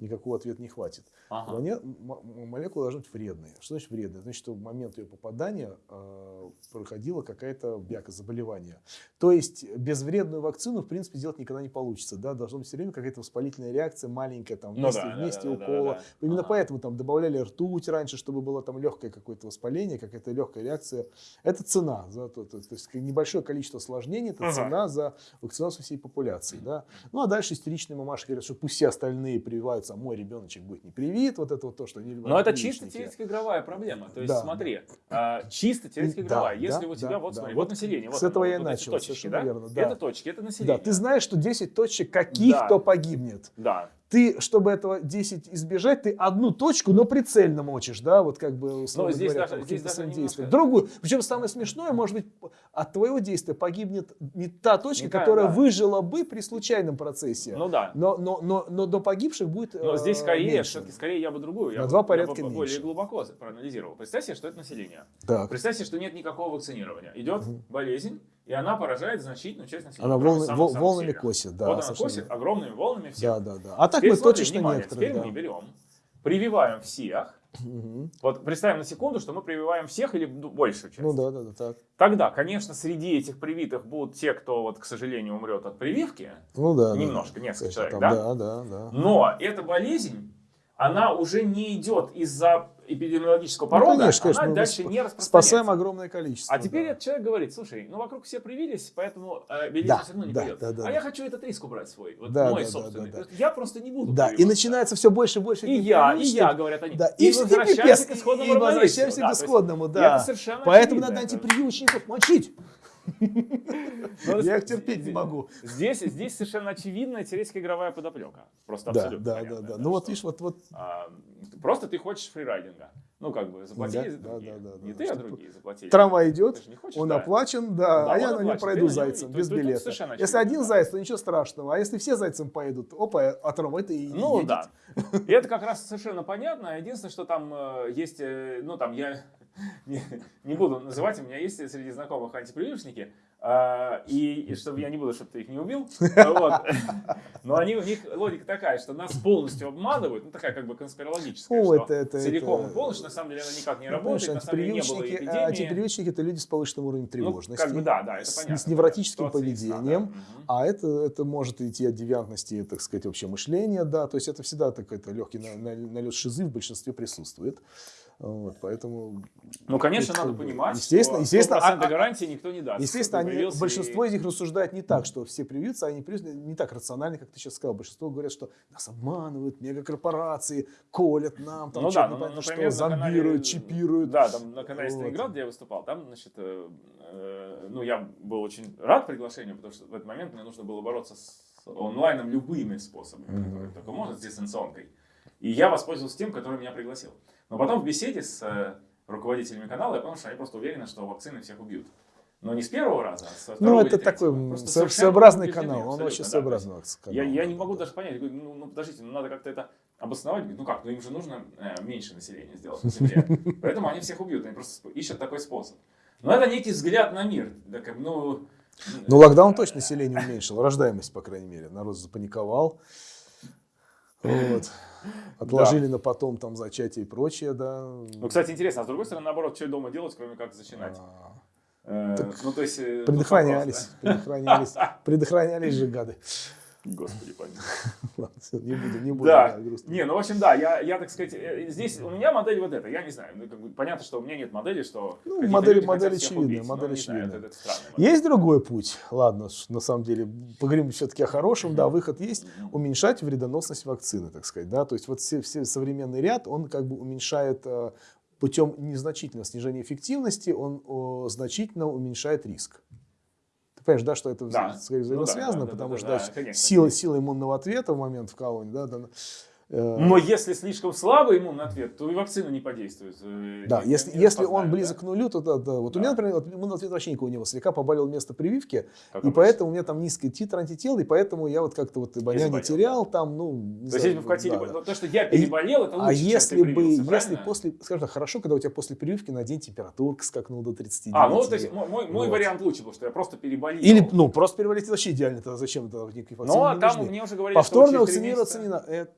никакого ответа не хватит. Ага. М- м- молекула должна быть вредной. Что значит вредная? Значит, что в момент ее попадания э, проходила какая-то бяка, заболевание. То есть безвредную вакцину, в принципе, сделать никогда не получится. Да? Должна быть все время какая-то воспалительная реакция, маленькая, там, Ну вместе, да, да, вместе да, да, укола. да, да. Именно Ага. поэтому там добавляли ртуть раньше, чтобы было там легкое какое-то воспаление, какая-то легкая реакция. Это цена. За то, то, то есть небольшое количество осложнений, это Ага. цена за вакцинацию всей популяции. Да? Ну а дальше истеричные мамаши говорят, что пусть все остальные прививаются, а мой ребеночек будет не привит. Вот это вот то, что они. Но это чисто теоретико-игровая проблема. То есть, Да. смотри, а, чисто теоретико-игровая. Да, Если да, у тебя, да, вот да. смотри, Вот вот население. с вот этого оно, я вот начал, точечки, да? верно, да. Это точки, это население. Да, ты знаешь, что 10 точек каких-то Да. погибнет. Да. Ты, чтобы этого 10 избежать, ты одну точку, но прицельно мочишь, да, вот как бы условно Ну, здесь говоря, даже- здесь даже действием. Другую. Причем самое смешное, может быть, от твоего действия погибнет не та точка, Не которая да. выжила бы при случайном процессе. Ну да. но, но, но, но до погибших будет Но э, здесь скорее, все-таки скорее я бы другую. Я На бы- два я бы порядка более глубоко проанализировал. Представь себе, что это население. Так. Представь себе, что нет никакого вакцинирования. Идет болезнь, и она поражает значительную часть населения. Она волны- вол- самых волнами сильных. косит, да, Вот она косит верно. огромными волнами всех. Да, да, да. А так Теперь мы смотри, точечно внимание, некоторые, Теперь да. мы берем, прививаем всех. Мгм. Вот представим на секунду, что мы прививаем всех или ду- большую часть. Ну да, да, да, так. Тогда, конечно, среди этих привитых будут те, кто, вот, к сожалению, умрет от прививки. Ну да. да. Немножко, несколько Конечно, человек, там, да? Да, да, да. Но эта болезнь, она уже не идет из-за эпидемиологического Ну, порода, конечно, конечно, она дальше не распространяется. Спасаем огромное количество. А теперь да. этот человек говорит, слушай, ну вокруг все привились, поэтому э, Да, все равно не да, пойдет. да, да, а да. я хочу этот риск убрать свой, вот Да, мой да, да, собственный. да, да. Есть Я просто не буду Да, и начинается все больше и больше. И я, и я, говорят они. Да, и, и, возвращаемся пипец, к исходному и равновесию. возвращаемся Да, к исходному, это да. совершенно Поэтому очевидно, надо это- антипрививочников мочить. Ну, Я их терпеть не могу. Здесь, здесь совершенно очевидная теоретико-игровая подоплека. Просто абсолютно да, да, да. Ну вот видишь, вот, вот а, просто ты хочешь фрирайдинга. Ну, как бы, заплатили Да, за другие. Не ты, а другие заплатили. трамвай Ты идет, хочешь, он оплачен, да, Да, а я на нем пройду зайцем, без билета. Если один заяц, то ничего страшного. А если все зайцем поедут, опа, а трамвай-то и Ну едет. да. И это как раз совершенно понятно. Единственное, что там э, есть, э, ну там я не, не буду называть, у меня есть среди знакомых антипрививочники, а, и, и чтобы я не буду, чтобы ты их не убил, вот. но они, у них логика такая, что нас полностью обманывают, ну такая как бы конспирологическая, О, что это- это- целиком это- и полностью, на самом деле она никак не Ну, работает, на самом деле не было антипрививочники, а, эпидемии. антипрививочники это люди с повышенным уровнем Ну, тревожности. как бы да, да, это с- понятно. с невротическим да. поведением. А это, это может идти от девиантности, так сказать, вообще мышления, да, то есть это всегда такой легкий на- на- налет шизы в большинстве присутствует. Вот, поэтому, Ну, конечно, Это надо понимать, естественно, что естественно, 100% а- а- гарантии никто не даст. естественно, они, привился большинство и- из них рассуждают не так, что все привьются, а они привьются не так рационально, как ты сейчас сказал. Большинство говорят, что нас обманывают, мегакорпорации колят нам, там ну да, ну, например, что, на канале- зомбируют, чипируют. Да, там на канале Вот. Сталинград, где я выступал, там, значит, э, э, ну, я был очень рад приглашению, потому что в этот момент мне нужно было бороться с онлайном любыми способами, Мгм. которые только можно, с дистанционкой. И я воспользовался тем, который меня пригласил. Но потом в беседе с э, руководителями канала я понял, что они просто уверены, что вакцины всех убьют. Но не с первого раза, а со второго Ну, это такой со- своеобразный убеждены, канал, он абсолютно, вообще да, то есть своеобразный канал. я, я не да, могу да. даже понять, ну, ну, подождите, ну надо как-то это обосновать. Ну как, ну им же нужно э, меньше населения сделать на Земле. Поэтому они всех убьют, они просто ищут такой способ. Но это некий взгляд на мир. Как, ну, Ну, локдаун точно население уменьшил, рождаемость, по крайней мере. Народ запаниковал. Вот. Отложили на потом там зачатие и прочее, да. ну, кстати, интересно, а с другой стороны, наоборот, что дома делать, кроме как зачинать? А, Э, ну, то есть... э, Предохранялись, вопрос, предохранялись, предохранялись же гады. Господи, помилуй. Ладно, не буду, не буду. Да, грустно. не, ну, в общем, да, я, я, так сказать, э, здесь у меня модель вот эта, я не знаю, ну, как бы, понятно, что у меня нет модели, что Ну, модель- модель очевидная, модель не знаю, очевидная. это- это странная модель. Есть другой путь. Ладно, на самом деле, поговорим все-таки о хорошем. Да, выход есть. Уменьшать вредоносность вакцины, так сказать. Да? То есть вот все, все современный ряд, он как бы уменьшает э, путем незначительного снижения эффективности, он о, значительно уменьшает риск. Понимаешь, да, что это Да. Ну да, взаимосвязано, да, да, потому да, что да, да, конечно. сила, сила иммунного ответа в момент вкалывания, да, да, Но если слишком слабый иммунный ответ, то и вакцина не подействует. э, Да, не- если, не если он близок да? к нулю, то да, да. Вот у Да. меня, например, вот иммунный ответ вообще никого не было. Слегка поболел место прививки, Как и обычно. поэтому у меня там низкий титр антител, и поэтому я вот как-то вот обоняние заболел, терял, там, ну, не То есть, знаю, если бы вкатили, да, да. ну, то, что я переболел, это лучше, А если бы, если после, скажем так, хорошо, когда у тебя после прививки на день температурка скакнула до 39. А, ну, то есть, мой, мой- Вот. вариант лучше был, что я просто переболел. Или, ну, просто переболеть вообще идеально, тогда зачем это никакие вакцины Но не там мне уже говорили, Повторно вакцинироваться не надо.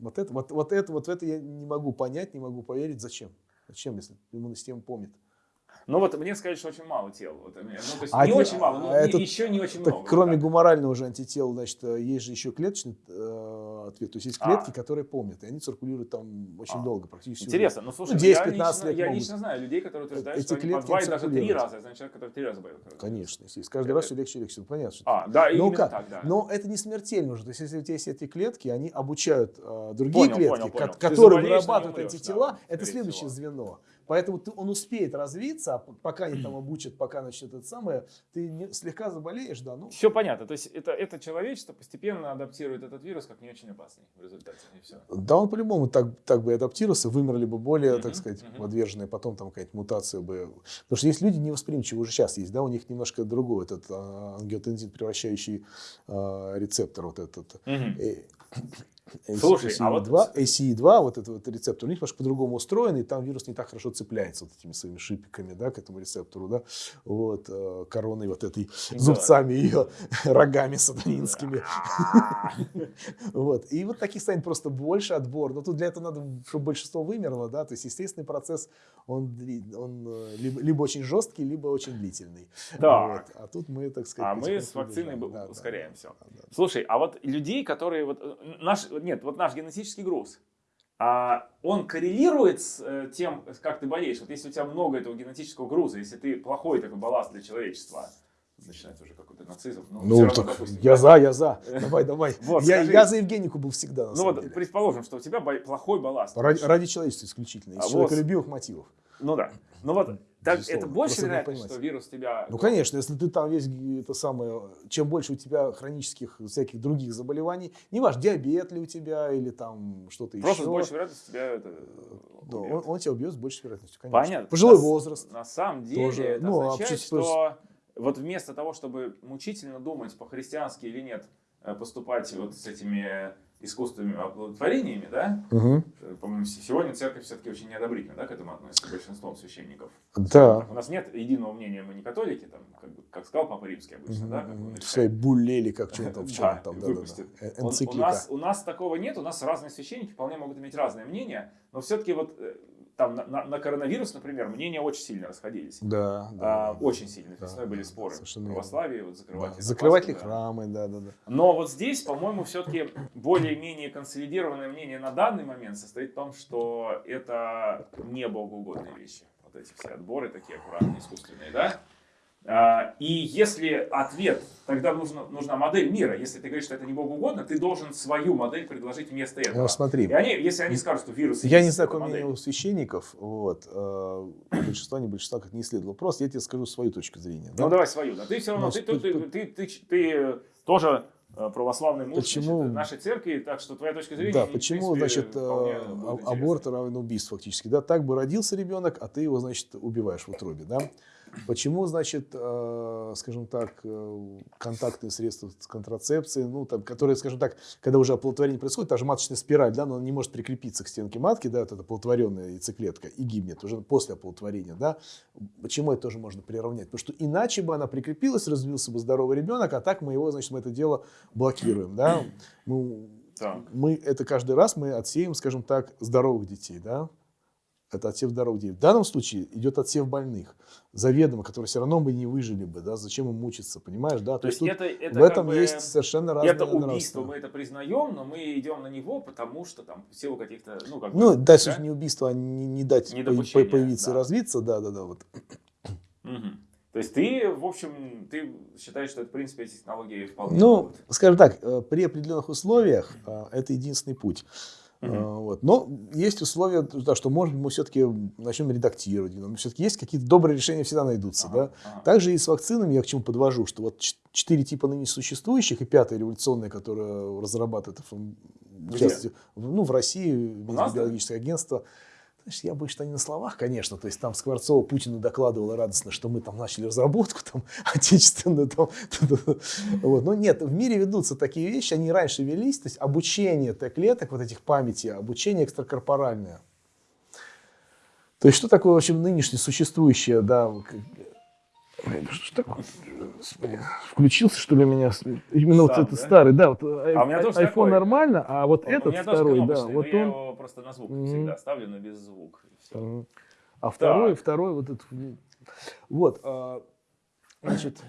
Вот это, вот, вот это, вот это я не могу понять, не могу поверить. Зачем? Зачем, если иммунная система помнит? Ну вот мне сказали, что очень мало тел. Вот, ну, то есть А не те- очень мало, но а это- еще не очень Так, много. кроме вот гуморального же антитела, значит, э, есть же еще клеточный э, ответ. То есть есть А. клетки, которые помнят, и они циркулируют там очень А. Конечно, есть. Каждый А, раз все легче и легче. А, да, Ну именно как? так, да. Но это не смертельно уже. То есть, если у тебя есть эти клетки, они обучают э, другие Понял, клетки, понял, понял. Которые но вырабатывают умрешь, антитела. да, это следующее всего. звено. Поэтому ты- он успеет развиться, а пока они там обучат, пока начнет это самое, ты не- слегка заболеешь, да, ну. Все понятно. То есть это, это человечество постепенно адаптирует этот вирус как не очень опасный в результате. И все. Да, он по-любому так, так бы адаптировался, вымерли бы более, так сказать, мгм. подверженные, потом там какая-то мутация бы. Потому что есть люди невосприимчивые, уже сейчас есть, да, у них немножко другой этот а, ангиотензин, превращающий а, рецептор вот этот. э, Слушай, а вот- ACE2, ACE2, вот этот вот рецептор, у них немножко по-другому устроен, и там вирус не так хорошо цепляется вот этими своими шипиками, да, к этому рецептору, да, вот, э, короной вот этой, Да. зубцами ее, рогами сатанинскими. Вот. И вот таких станет просто больше отбор. Но тут для этого надо, чтобы большинство вымерло, да, то есть естественный процесс, он, он э, либо, либо очень жесткий, либо очень длительный. Так. Вот. А тут мы, так сказать, А мы с вакциной Да, да, ускоряем да, все. да, да. Слушай, а вот людей, которые вот э, наш нет, вот наш генетический груз, а, он коррелирует с э, тем, как ты болеешь. Вот если у тебя много этого генетического груза, если ты плохой такой балласт для человечества, начинается уже какой-то нацизм. но всё Ну, равно, так допустим, я да. за, я за. Давай, давай. Вот, я, скажи. я за Евгенику был всегда, Ну вот, деле. предположим, что у тебя плохой балласт. Ради, ради человечества исключительно, из А вот- человеколюбивых мотивов. Ну да. Ну вот, так, это больше вероятность, что вирус тебя... Ну, конечно, если ты там весь это самое, чем больше у тебя хронических всяких других заболеваний, не важно, диабет ли у тебя или там что-то Просто с еще. большей вероятностью тебя это Да, он, он тебя убьет с большей вероятностью, конечно. Понятно. Пожилой На возраст. На самом деле Тоже, это ну, а означает, чуть что вот вместо того, чтобы мучительно думать по-христиански или нет, э, поступать вот с этими искусственными оплодотворениями, да, э, по-моему, сегодня церковь все-таки очень неодобрительно да, к этому относится, большинством священников. Да. У нас нет единого мнения, мы не католики, там, как, бы, как сказал Папа Римский обычно, да, как он или как что там, в чем там, да, да, да. У, Энциклика. нас, у нас такого нет, у нас разные священники вполне могут иметь разное мнение, но все-таки вот э, там на, на- на коронавирус, например, мнения очень сильно расходились. Да, да. А, очень сильно. Да, Весной были да, споры. совершенно православии, вот закрывать Да. Закрывать ли да. храмы, да, да, да. Но вот здесь, по-моему, все-таки более-менее консолидированное мнение на данный момент состоит в том, что это не богоугодные вещи. Вот эти все отборы такие аккуратные, искусственные, да? А, И если ответ, тогда нужна, нужна модель мира. Если ты говоришь, что это не богоугодно, ты должен свою модель предложить вместо этого. Ну, смотри. И они, если они скажут, что вирус... Я не знаю, мнение у священников, вот, э, большинства, не большинства, как не исследовал. Просто я тебе скажу свою точку зрения. да. Ну давай свою, да. Ты все равно, Ну, ты, ты, ты, ты, ты, тоже э, православный муж Почему? значит, нашей церкви, так что твоя точка зрения... Да, почему, принципе, значит, э, а- аборт равен убийству фактически, да, так бы родился ребенок, а ты его, значит, убиваешь в утробе, да. Почему, значит, э, скажем так, э, контактные средства с контрацепцией, ну, там, которые, скажем так, когда уже оплодотворение происходит, та же маточная спираль, да, но она не может прикрепиться к стенке матки, да, вот эта оплодотворенная яйцеклетка, и гибнет уже после оплодотворения, да. Почему это тоже можно приравнять? Потому что иначе бы она прикрепилась, развился бы здоровый ребенок, а так мы его, значит, мы это дело блокируем, да. Мы, Так. мы это каждый раз мы отсеем, скажем так, здоровых детей, да? Это отсев здоровых. В данном случае идет отсев больных, заведомо, которые все равно бы не выжили бы, да? Зачем им мучиться, понимаешь, да? То есть тут это, это в этом бы- есть совершенно разные Это убийство, мы это признаем, но мы идем на него, потому что там в силу каких-то, ну, как Ну, бы, дальше да? не убийство, а не, не дать появиться и да. развиться, да, да, да, вот. Мгм. То есть ты, в общем, ты считаешь, что это, в принципе, эти технологии вполне Ну, могут. скажем так, э, при определенных условиях э, это единственный путь. Э, Вот. Но есть условия, да, что, может быть, мы все-таки начнем редактировать. Но все-таки есть какие-то добрые решения, всегда найдутся. Ага, Да? ага. Также и с вакцинами я к чему подвожу, что вот четыре типа ныне существующих и пятая революционная, которая разрабатывает ФМ в частности, в- ну, в России, нас, да? биологическое агентство. Знаешь, я боюсь, что они на словах, конечно. То есть там Скворцова Путину докладывала радостно, что мы там начали разработку там, отечественную. Там, вот. Но нет, в мире ведутся такие вещи, они раньше велись. То есть обучение Т-клеток, вот этих памяти, обучение экстракорпоральное. То есть что такое, в общем, нынешнее существующее, да, к- Ой, Что такое? Господи, Включился, что ли, у меня? Именно вот Сам, это да? старый, да, вот А у меня тоже iPhone такой. нормально, а вот У этот меня тоже второй, да, вот но я он, его просто на звук Мгм. всегда ставлю, но без звука. а второй, Так. второй вот этот, вот, а, значит,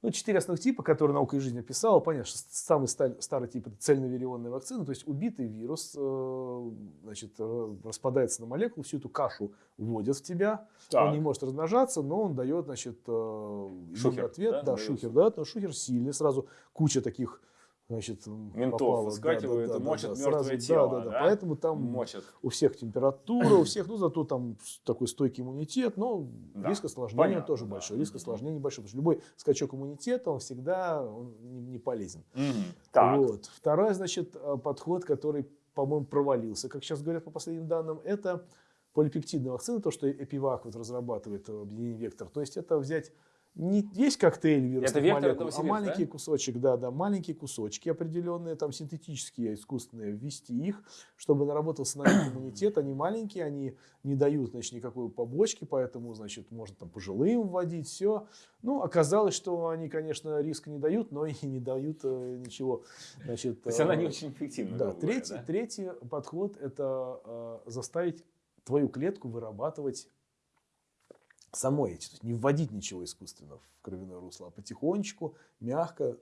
ну, четыре основных типа, которые наука и жизнь описала, понятно, что самый ста- старый тип это цельновирионная вакцина, то есть убитый вирус, э, значит, э, распадается на молекулы, всю эту кашу вводят в тебя, Так. Он не может размножаться, но он дает, значит, э, Шухер, ответ. да, Да, шухер, да, но шухер сильный. Сразу куча таких, значит, Ментов попало, выскакивает и мочат сразу, мертвое тело, Да, да, да. да? Поэтому там Мочат. у всех температура, у всех, ну, зато там такой стойкий иммунитет, но Да, риск осложнения понятно, тоже да. большой. Риск Мгм. осложнений большой, потому что любой скачок иммунитета, он всегда он не, не полезен. Мгм. Так. Вот. Второй, значит, э, подход, который, по-моему, провалился, как сейчас говорят по последним данным, это полипептидная вакцина, то, что Эпивак вот разрабатывает э, объединение Вектор. То есть это взять не весь коктейль вирусных Это Вектор, молекул, а маленький да? кусочек, да, да, маленькие кусочки определенные, там синтетические, искусственные, ввести их, чтобы наработался на них иммунитет. Они маленькие, они не дают, значит, никакой побочки, поэтому, значит, можно там пожилым вводить, все. Ну, оказалось, что они, конечно, риска не дают, но и не дают э, ничего. Значит, То есть она э, не очень эффективна. третий, да? третий подход – это э, заставить твою клетку вырабатывать самой эти, то есть не вводить ничего искусственно в кровяное русло, а потихонечку, мягко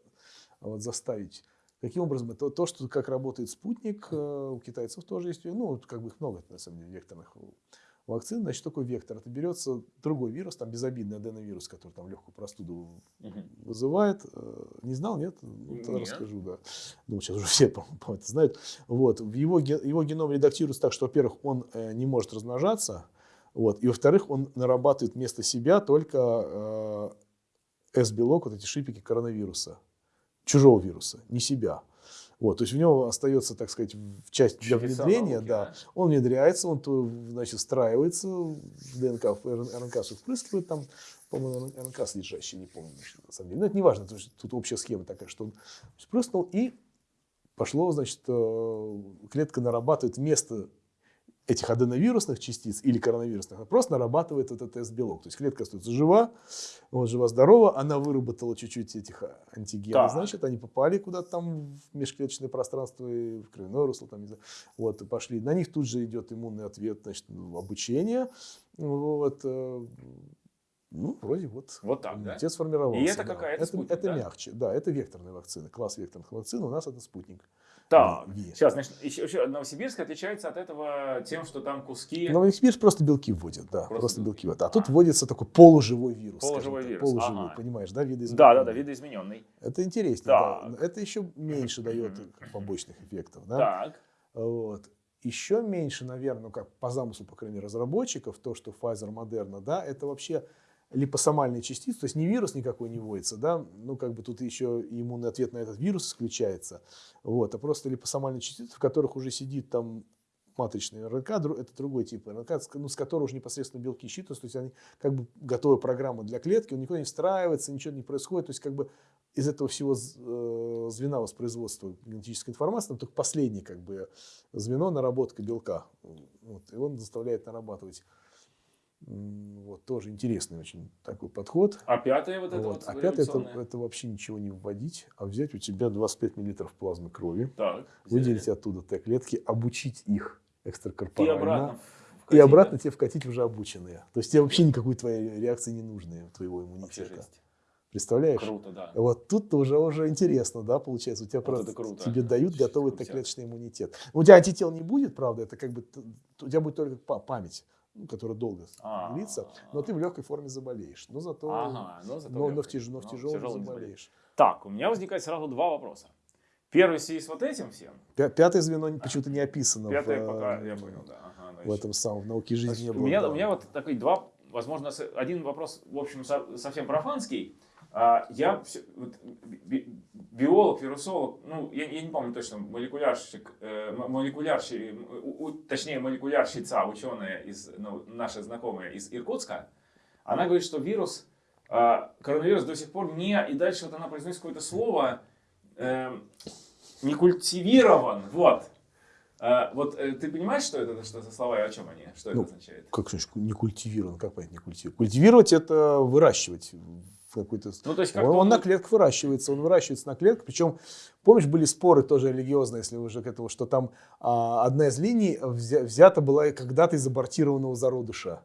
вот, заставить. Каким образом? Это то, что как работает спутник, э, у китайцев тоже есть, ну, как бы их много, на самом деле, векторных вакцин. Значит, такой вектор? Это берется другой вирус, там безобидный аденовирус, который там легкую простуду Мгм. вызывает. Э, Не знал, нет? Ну, тогда Нет. расскажу, да. Думаю, сейчас уже все, по-моему, это знают. Вот. Его, его геном редактируется так, что, во-первых, он э, не может размножаться, вот, и, во-вторых, он нарабатывает вместо себя только э, S-белок, вот эти шипики коронавируса, чужого вируса, не себя. Вот, то есть в него остается, так сказать, в часть для внедрения, науки, да. да. Он внедряется, он то, значит, встраивается в ДНК, в РНК все впрыскивает там, по-моему, РНК содержащий, не помню, на самом деле. Но это не важно, потому что тут общая схема такая, что он впрыснул и пошло, значит, э, клетка нарабатывает вместо этих аденовирусных частиц или коронавирусных, она просто нарабатывает этот S-белок. То есть клетка остается жива, вот, жива-здорова, она выработала чуть-чуть этих антигенов, Так. значит, они попали куда-то там в межклеточное пространство, и в кровяное русло, там, не знаю, вот, и пошли. На них тут же идет иммунный ответ, значит, ну, обучение, вот, э, ну, вроде вот. Вот так, да? Иммунитет сформировался. И это да. какая? Это Это, да? мягче, да, это векторные вакцины, класс векторных вакцин, у нас это спутник. Так, Ви. сейчас, значит, еще, еще Новосибирск отличается от этого тем, что там куски... Новосибирск просто белки вводят, да, Просто просто, белки. вводят. А тут А. вводится такой полуживой вирус. Полуживой вирус, Полуживой, ага. понимаешь, да, видоизмененный. Да, да, да, видоизмененный. Это интереснее, Так. да. Это еще меньше дает побочных эффектов, да. Так, Вот. Еще меньше, наверное, ну, как по замыслу, по крайней мере, разработчиков, то, что Pfizer, Moderna, да, это вообще липосомальные частицы, то есть не вирус никакой не вводится, да, ну, как бы тут еще иммунный ответ на этот вирус исключается, вот, а просто липосомальные частицы, в которых уже сидит там матричный РНК, это другой тип РНК, ну, с которого уже непосредственно белки считываются, то есть они как бы готовая программа для клетки, он никуда не встраивается, ничего не происходит, то есть как бы из этого всего э, звена воспроизводства генетической информации, там только последнее как бы звено наработка белка. Вот, и он заставляет нарабатывать. Вот, тоже интересный очень такой подход. а пятое вот это Вот. вот, А пятое, это, это вообще ничего не вводить, а взять у тебя 25 миллилитров плазмы крови, Так, выделить взяли. оттуда Т-клетки, обучить их И экстракорпорально. обратно. И обратно тебе вкатить уже обученные. То есть тебе вообще никакой твоей реакции не нужны, твоего да? Иммунитета. Представляешь? Круто, да. Вот тут уже уже интересно, да, получается. У тебя Вот просто круто. тебе дают готовый. Т-клеточный иммунитет. У тебя антител не будет, правда, это как бы у тебя будет только па- память, ну, которая долго А. длится, но ты в легкой форме заболеешь. Но зато, Ага, ну зато но, но в, тяж- но в тяжелом тяжелый заболеешь. Так, у меня возникает сразу два вопроса. Первый в связи с вот этим всем. Пя- Пятое звено почему-то не описано Пятое в, пока, э, я понял, да. Ага, в этом самом в науке жизни Значит, не у, было. меня, да. у меня вот такой два, возможно, один вопрос, в общем, со- совсем профанский. А, я биолог, вирусолог, ну, я, я не помню точно, молекулярщик, э, м- молекулярщи- м, у- у- точнее, молекулярщица, ученая, из, ну, наша знакомая из Иркутска, она говорит, что вирус, а, коронавирус до сих пор не, и дальше вот она произносит какое-то слово, эм, не культивирован, вот. А, вот э, ты понимаешь, что это что за слова и о чем они? Что это Ну, означает? Как значит, не культивирован? Как понять не культивирован? Культивировать это выращивать какой-то... Ну, то есть Он, как-то он он- на клетках выращивается, он выращивается на клетках. Причем, помнишь, были споры тоже религиозные, если уже к этому, что там а, одна из линий взя- взята была когда-то из абортированного зародыша,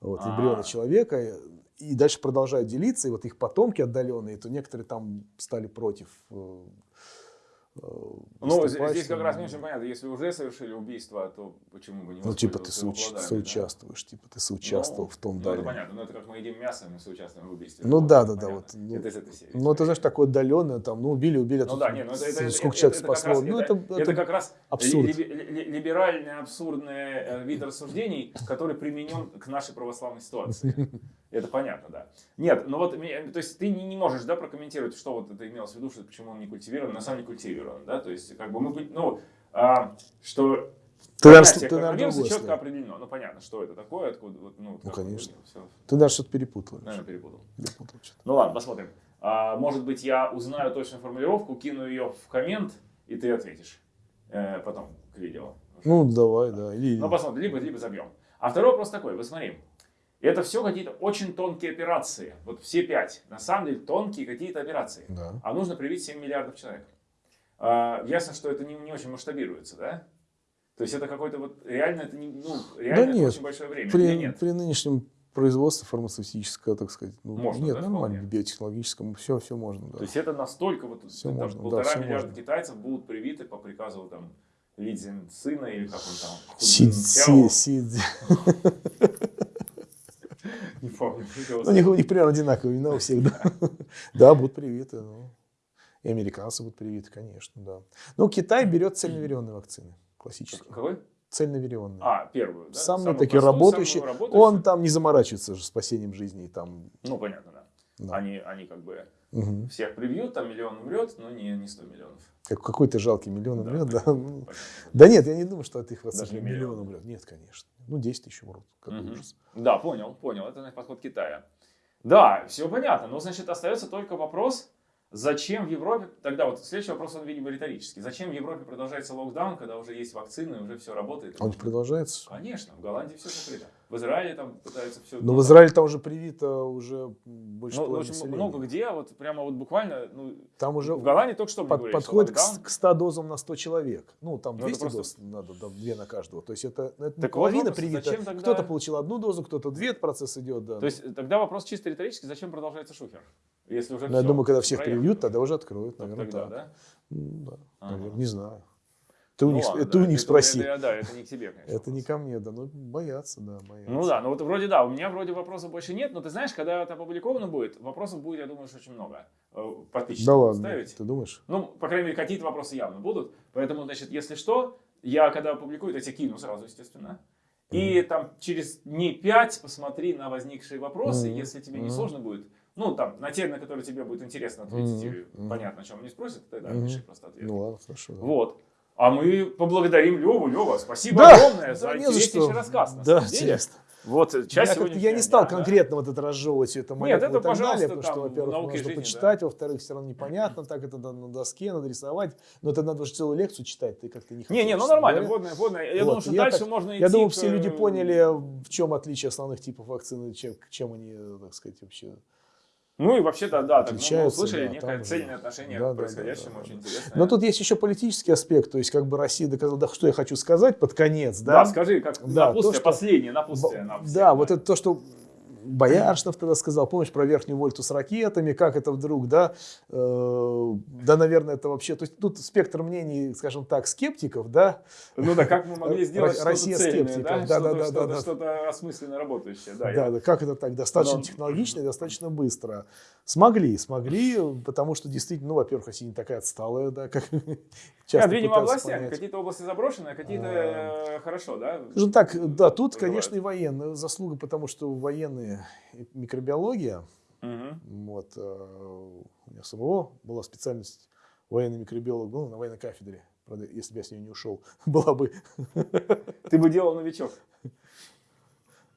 вот, А. эмбриона человека. И дальше продолжают делиться, и вот их потомки отдаленные, то некоторые там стали против. Ну, здесь, как раз не очень понятно. Если уже совершили убийство, то почему бы не Ну, типа ты соуч- плодами, да? соучаствуешь, типа ты соучаствовал Ну, в том Ну, далее. это понятно. Ну, это как мы едим мясо, мы соучаствуем в убийстве. Ну да, да, да, вот, ну, это из этой серии. Ну, это, знаешь, такое отдаленное, там, ну, убили, убили. а Ну тут да, не, ну это, это, это, сколько это- человек это как спасло. раз- ну, это, это, это это как раз абсурд. ли- ли- ли- либеральный, абсурдный э, вид рассуждений, который применен к нашей православной ситуации. Это понятно, да. Нет, ну вот, то есть ты не, можешь, да, прокомментировать, что вот это имелось в виду, что почему он не культивирован, на самом деле культивирован, да, то есть как бы мы, ну, а, что Ты, коронавируса другое четко слово. определено, ну понятно, что это такое, откуда, вот, ну, Ну, конечно. все, Ты даже что-то перепутал. наверное, перепутал. Перепутал что-то. Ну ладно, посмотрим. А, может быть, я узнаю точную формулировку, кину ее в коммент, и ты ответишь э, потом к видео. Ну, давай, да. Или... Ну, посмотрим, либо, либо забьем. А второй вопрос такой, вот смотри. Это все какие-то очень тонкие операции. Вот все пять. На самом деле тонкие какие-то операции. Да. А нужно привить 7 миллиардов человек. А, ясно, что это не, не очень масштабируется, да? То есть это какой-то вот реально это не, ну, реально это нет. очень большое время. Или При, нет? при нынешнем производстве фармацевтического, так сказать, ну, Можно, нет, да, нормально, вполне? биотехнологическом, все, все можно, да. То есть это настолько вот Всё там, можно, да, полтора всё миллиарда можно. китайцев будут привиты по приказу там Ли сына или как он там. Си, си, си- Не помню. Ну, у них, у них примерно одинаковые имена у всех, да. Да, будут привиты. ну. И американцы будут привиты, конечно, да. Ну, Китай берет цельноверенные вакцины, классические. Какой? Цельноверенные. А, первую, да? Самые Самую такие простую, работающие. самую работающую. Он там не заморачивается же спасением жизни. Там, Ну, понятно, да. Они, они как бы Мгм. всех прибьют, там миллион умрет, но не, не 100 миллионов. Как, какой-то жалкий миллион Да, умрет, да. понятно, Ну, понятно. Да нет, я не думаю, что от их не миллион миллион. умрет. Нет, конечно. Ну, 10 тысяч умрут. Какой Мгм. ужас. Да, понял, понял. Это подход Китая. Да, все понятно. Но, значит, остается только вопрос, зачем в Европе... Тогда вот следующий вопрос, он, видимо, риторический. Зачем в Европе продолжается локдаун, когда уже есть вакцины, уже все работает? Он продолжается. Конечно, в Голландии все закрыто. В Израиле там пытаются все... Но в Израиле там уже привито уже больше Ну, общем, населения. много где, вот прямо вот буквально, ну, Там уже в Голландии только что под- говорили, что подходит к, локдаун. с- к 100 дозам на 100 человек. Ну, там Ну, это 200 просто- доз надо, там, две на каждого. То есть это, это Так половина вопрос, привита. тогда- Кто-то получил одну дозу, кто-то две, процесс идет, да. То есть э, тогда вопрос чисто риторический, зачем продолжается шухер? Если уже Ну, я всё, думаю, когда всех проехали. привьют, тогда уже откроют, наверное, тогда, так. да? М, да, Ага. наверное, не знаю. Ты у Ну них, ладно, это да, у них это- спроси. это- да, это не к тебе, конечно. Это не ко мне, да. Ну, боятся, да, боятся. Ну да, ну вот вроде да, у меня вроде вопросов больше нет, но ты знаешь, когда это опубликовано будет, вопросов будет, я думаю, что очень много. Э, Подписчиков Да ладно, ставить. ты думаешь? Ну, по крайней мере, какие-то вопросы явно будут. Поэтому, значит, если что, я когда опубликую, я тебе кину сразу, естественно. И там через дней пять посмотри на возникшие вопросы, Мгм. если тебе не Мгм. сложно будет. Ну, там, на те, на которые тебе будет интересно ответить, Мгм. и Мгм. понятно, о чем они спросят, тогда Мгм. пиши просто ответ. Ну ладно, хорошо. да. Вот. А мы поблагодарим Леву. Лева, спасибо Да, огромное за да, не за интереснейший что. рассказ. На Да, самом деле. интересно. Вот Я, часть сегодняшнего я не стал да. конкретно вот это разжевывать это молитву это, и так пожалуйста, далее, потому что, во-первых, науки можно жизни, почитать, во-вторых, все равно непонятно, так это надо на доске, надо рисовать, но это надо же целую лекцию читать, ты как-то не хотел. Не, не, ну нормально, говоря. водная, водная. Я Вот, думаю, что я дальше так- можно идти. Я думаю, к, все люди э, поняли, в чем отличие основных типов вакцины, чем, чем они, э, так сказать, вообще. Ну и вообще-то, да, так, ну, мы услышали да, некое там цельное отношение Да, да, к да, происходящему, да, очень да. интересно. Но тут есть еще политический аспект, то есть как бы Россия доказала, да, что я хочу сказать под конец, да, да? скажи, как Да, напутствие, то, что- последнее напутствие нам всем, Да, вот это то, что Бояршнов тогда сказал, помнишь, про верхнюю вольту с ракетами, как это вдруг, да, Э, да, наверное, это вообще, то есть тут спектр мнений, скажем так, скептиков, да, Ну да, как мы могли сделать Ро- что-то Россия цельное, скептиков, да? да, Что-то- да, да, что-то- да, да. Что-то осмысленно работающее, да. да, я- да, как это так, достаточно Но- технологично и достаточно быстро. Смогли, смогли, потому что действительно, ну, во-первых, Россия не такая отсталая, да, как часто пытаются областями. понять. Какие-то области заброшены, а какие-то э, хорошо, да? Скажем так, да, тут, конечно, и военная заслуга, потому что военные микробиология, Мгм. Вот, э, у меня самого была специальность военный микробиолог, был на военной кафедре. Правда, если бы я с нее не ушел, была бы... Ты бы делал новичок.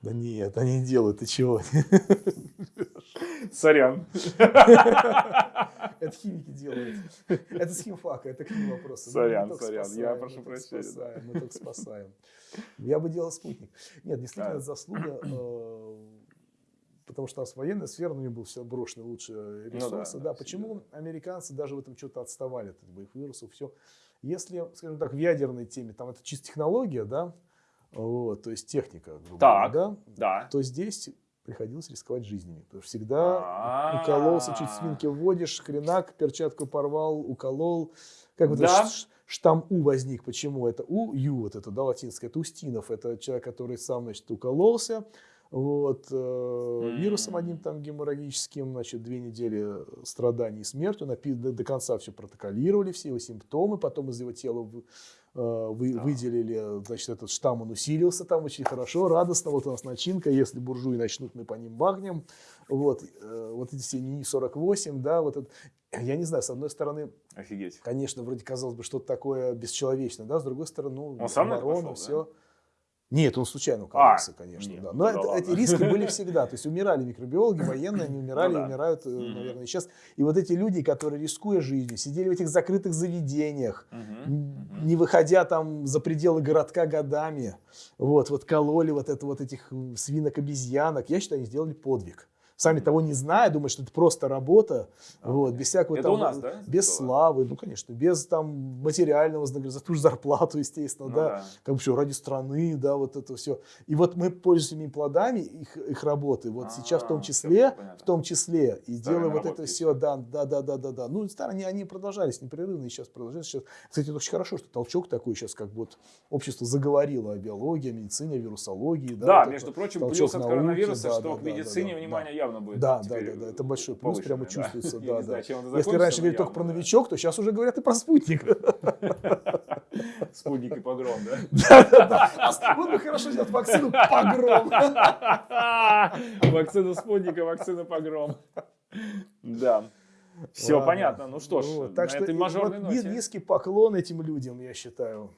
Да нет, они делают, ты чего? Сорян. Это химики делают. Это с химфака, это к ним вопросы. Сорян, сорян, спасаем, я прошу прощения, спасаем, Мы только спасаем. Я бы делал спутник. Нет, действительно, это заслуга, э, потому что у нас военная сфера, у них был все брошены лучшие ресурсы. Ну да, да, почему американцы даже в этом что-то отставали от боевых вирусов, все. Если, скажем так, в ядерной теме, там это чисто технология, да, вот, то есть техника, грубо Так. говоря, да, Да. то здесь приходилось рисковать жизнями. Потому что всегда А. укололся, чуть свинки вводишь, хренак, перчатку порвал, уколол. Как вот Да. штамм У возник. Почему? Это У, Ю, вот это, да, латинское. Это Устинов. Это человек, который сам, значит, укололся. Вот, э, вирусом М. одним там геморрагическим, значит, две недели страданий и смерти. Напи- до, до конца все протоколировали, все его симптомы. Потом из его тела вы- э, вы- Да. выделили, значит, этот штамм, он усилился там очень хорошо, радостно. Вот у нас начинка, если буржуи начнут, мы по ним бахнем. Вот, э, вот эти все НИИ-48, да, вот это. Я не знаю, с одной стороны, Офигеть. конечно, вроде казалось бы, что-то такое бесчеловечное, да, с другой стороны, ну, Он сам оборона, пошел, все. Нет, он случайно укололся, конечно, нет, да. ну Но это- ладно. эти риски были всегда. То есть умирали микробиологи, военные, они умирали, Ну да. умирают, э, Мгм. наверное, сейчас. И вот эти люди, которые, рискуя жизнью, сидели в этих закрытых заведениях, Мгм. н- не выходя там за пределы городка годами, вот, вот кололи вот это вот этих м, свинок-обезьянок, я считаю, они сделали подвиг. Сами того не зная, думают, что это просто работа, вот, без всякого Это там, у нас, да, без было? славы, ну, конечно, без там материального вознаграждения, за ту же зарплату, естественно, Ну да, да. как бы все ради страны, да, вот это все. И вот мы пользуемся ими плодами их, их работы, вот сейчас в том А, числе, в том числе, и Старые делая вот это все, да, да, да, да, да, да. Ну, старые, они, продолжались непрерывно, и сейчас продолжаются. Сейчас, кстати, это очень хорошо, что толчок такой сейчас, как вот общество заговорило о биологии, о медицине, о вирусологии. Да, Да, вот между это прочим, плюс от науки, коронавируса, да, что да, к да, медицине да, да, внимание явно будет Да, да, да, да, это большой плюс, прямо да. чувствуется, да, знаю, да. это Если раньше говорили только про да. новичок, то сейчас уже говорят и про спутник. Спутник и погром, да? Да-да-да. Вот бы хорошо сделать вакцину погром. Вакцина спутника, вакцина погром. Да. Все Ладно. понятно. Ну что ж, на так что этой мажорной вот ноте. низкий поклон этим людям, я считаю.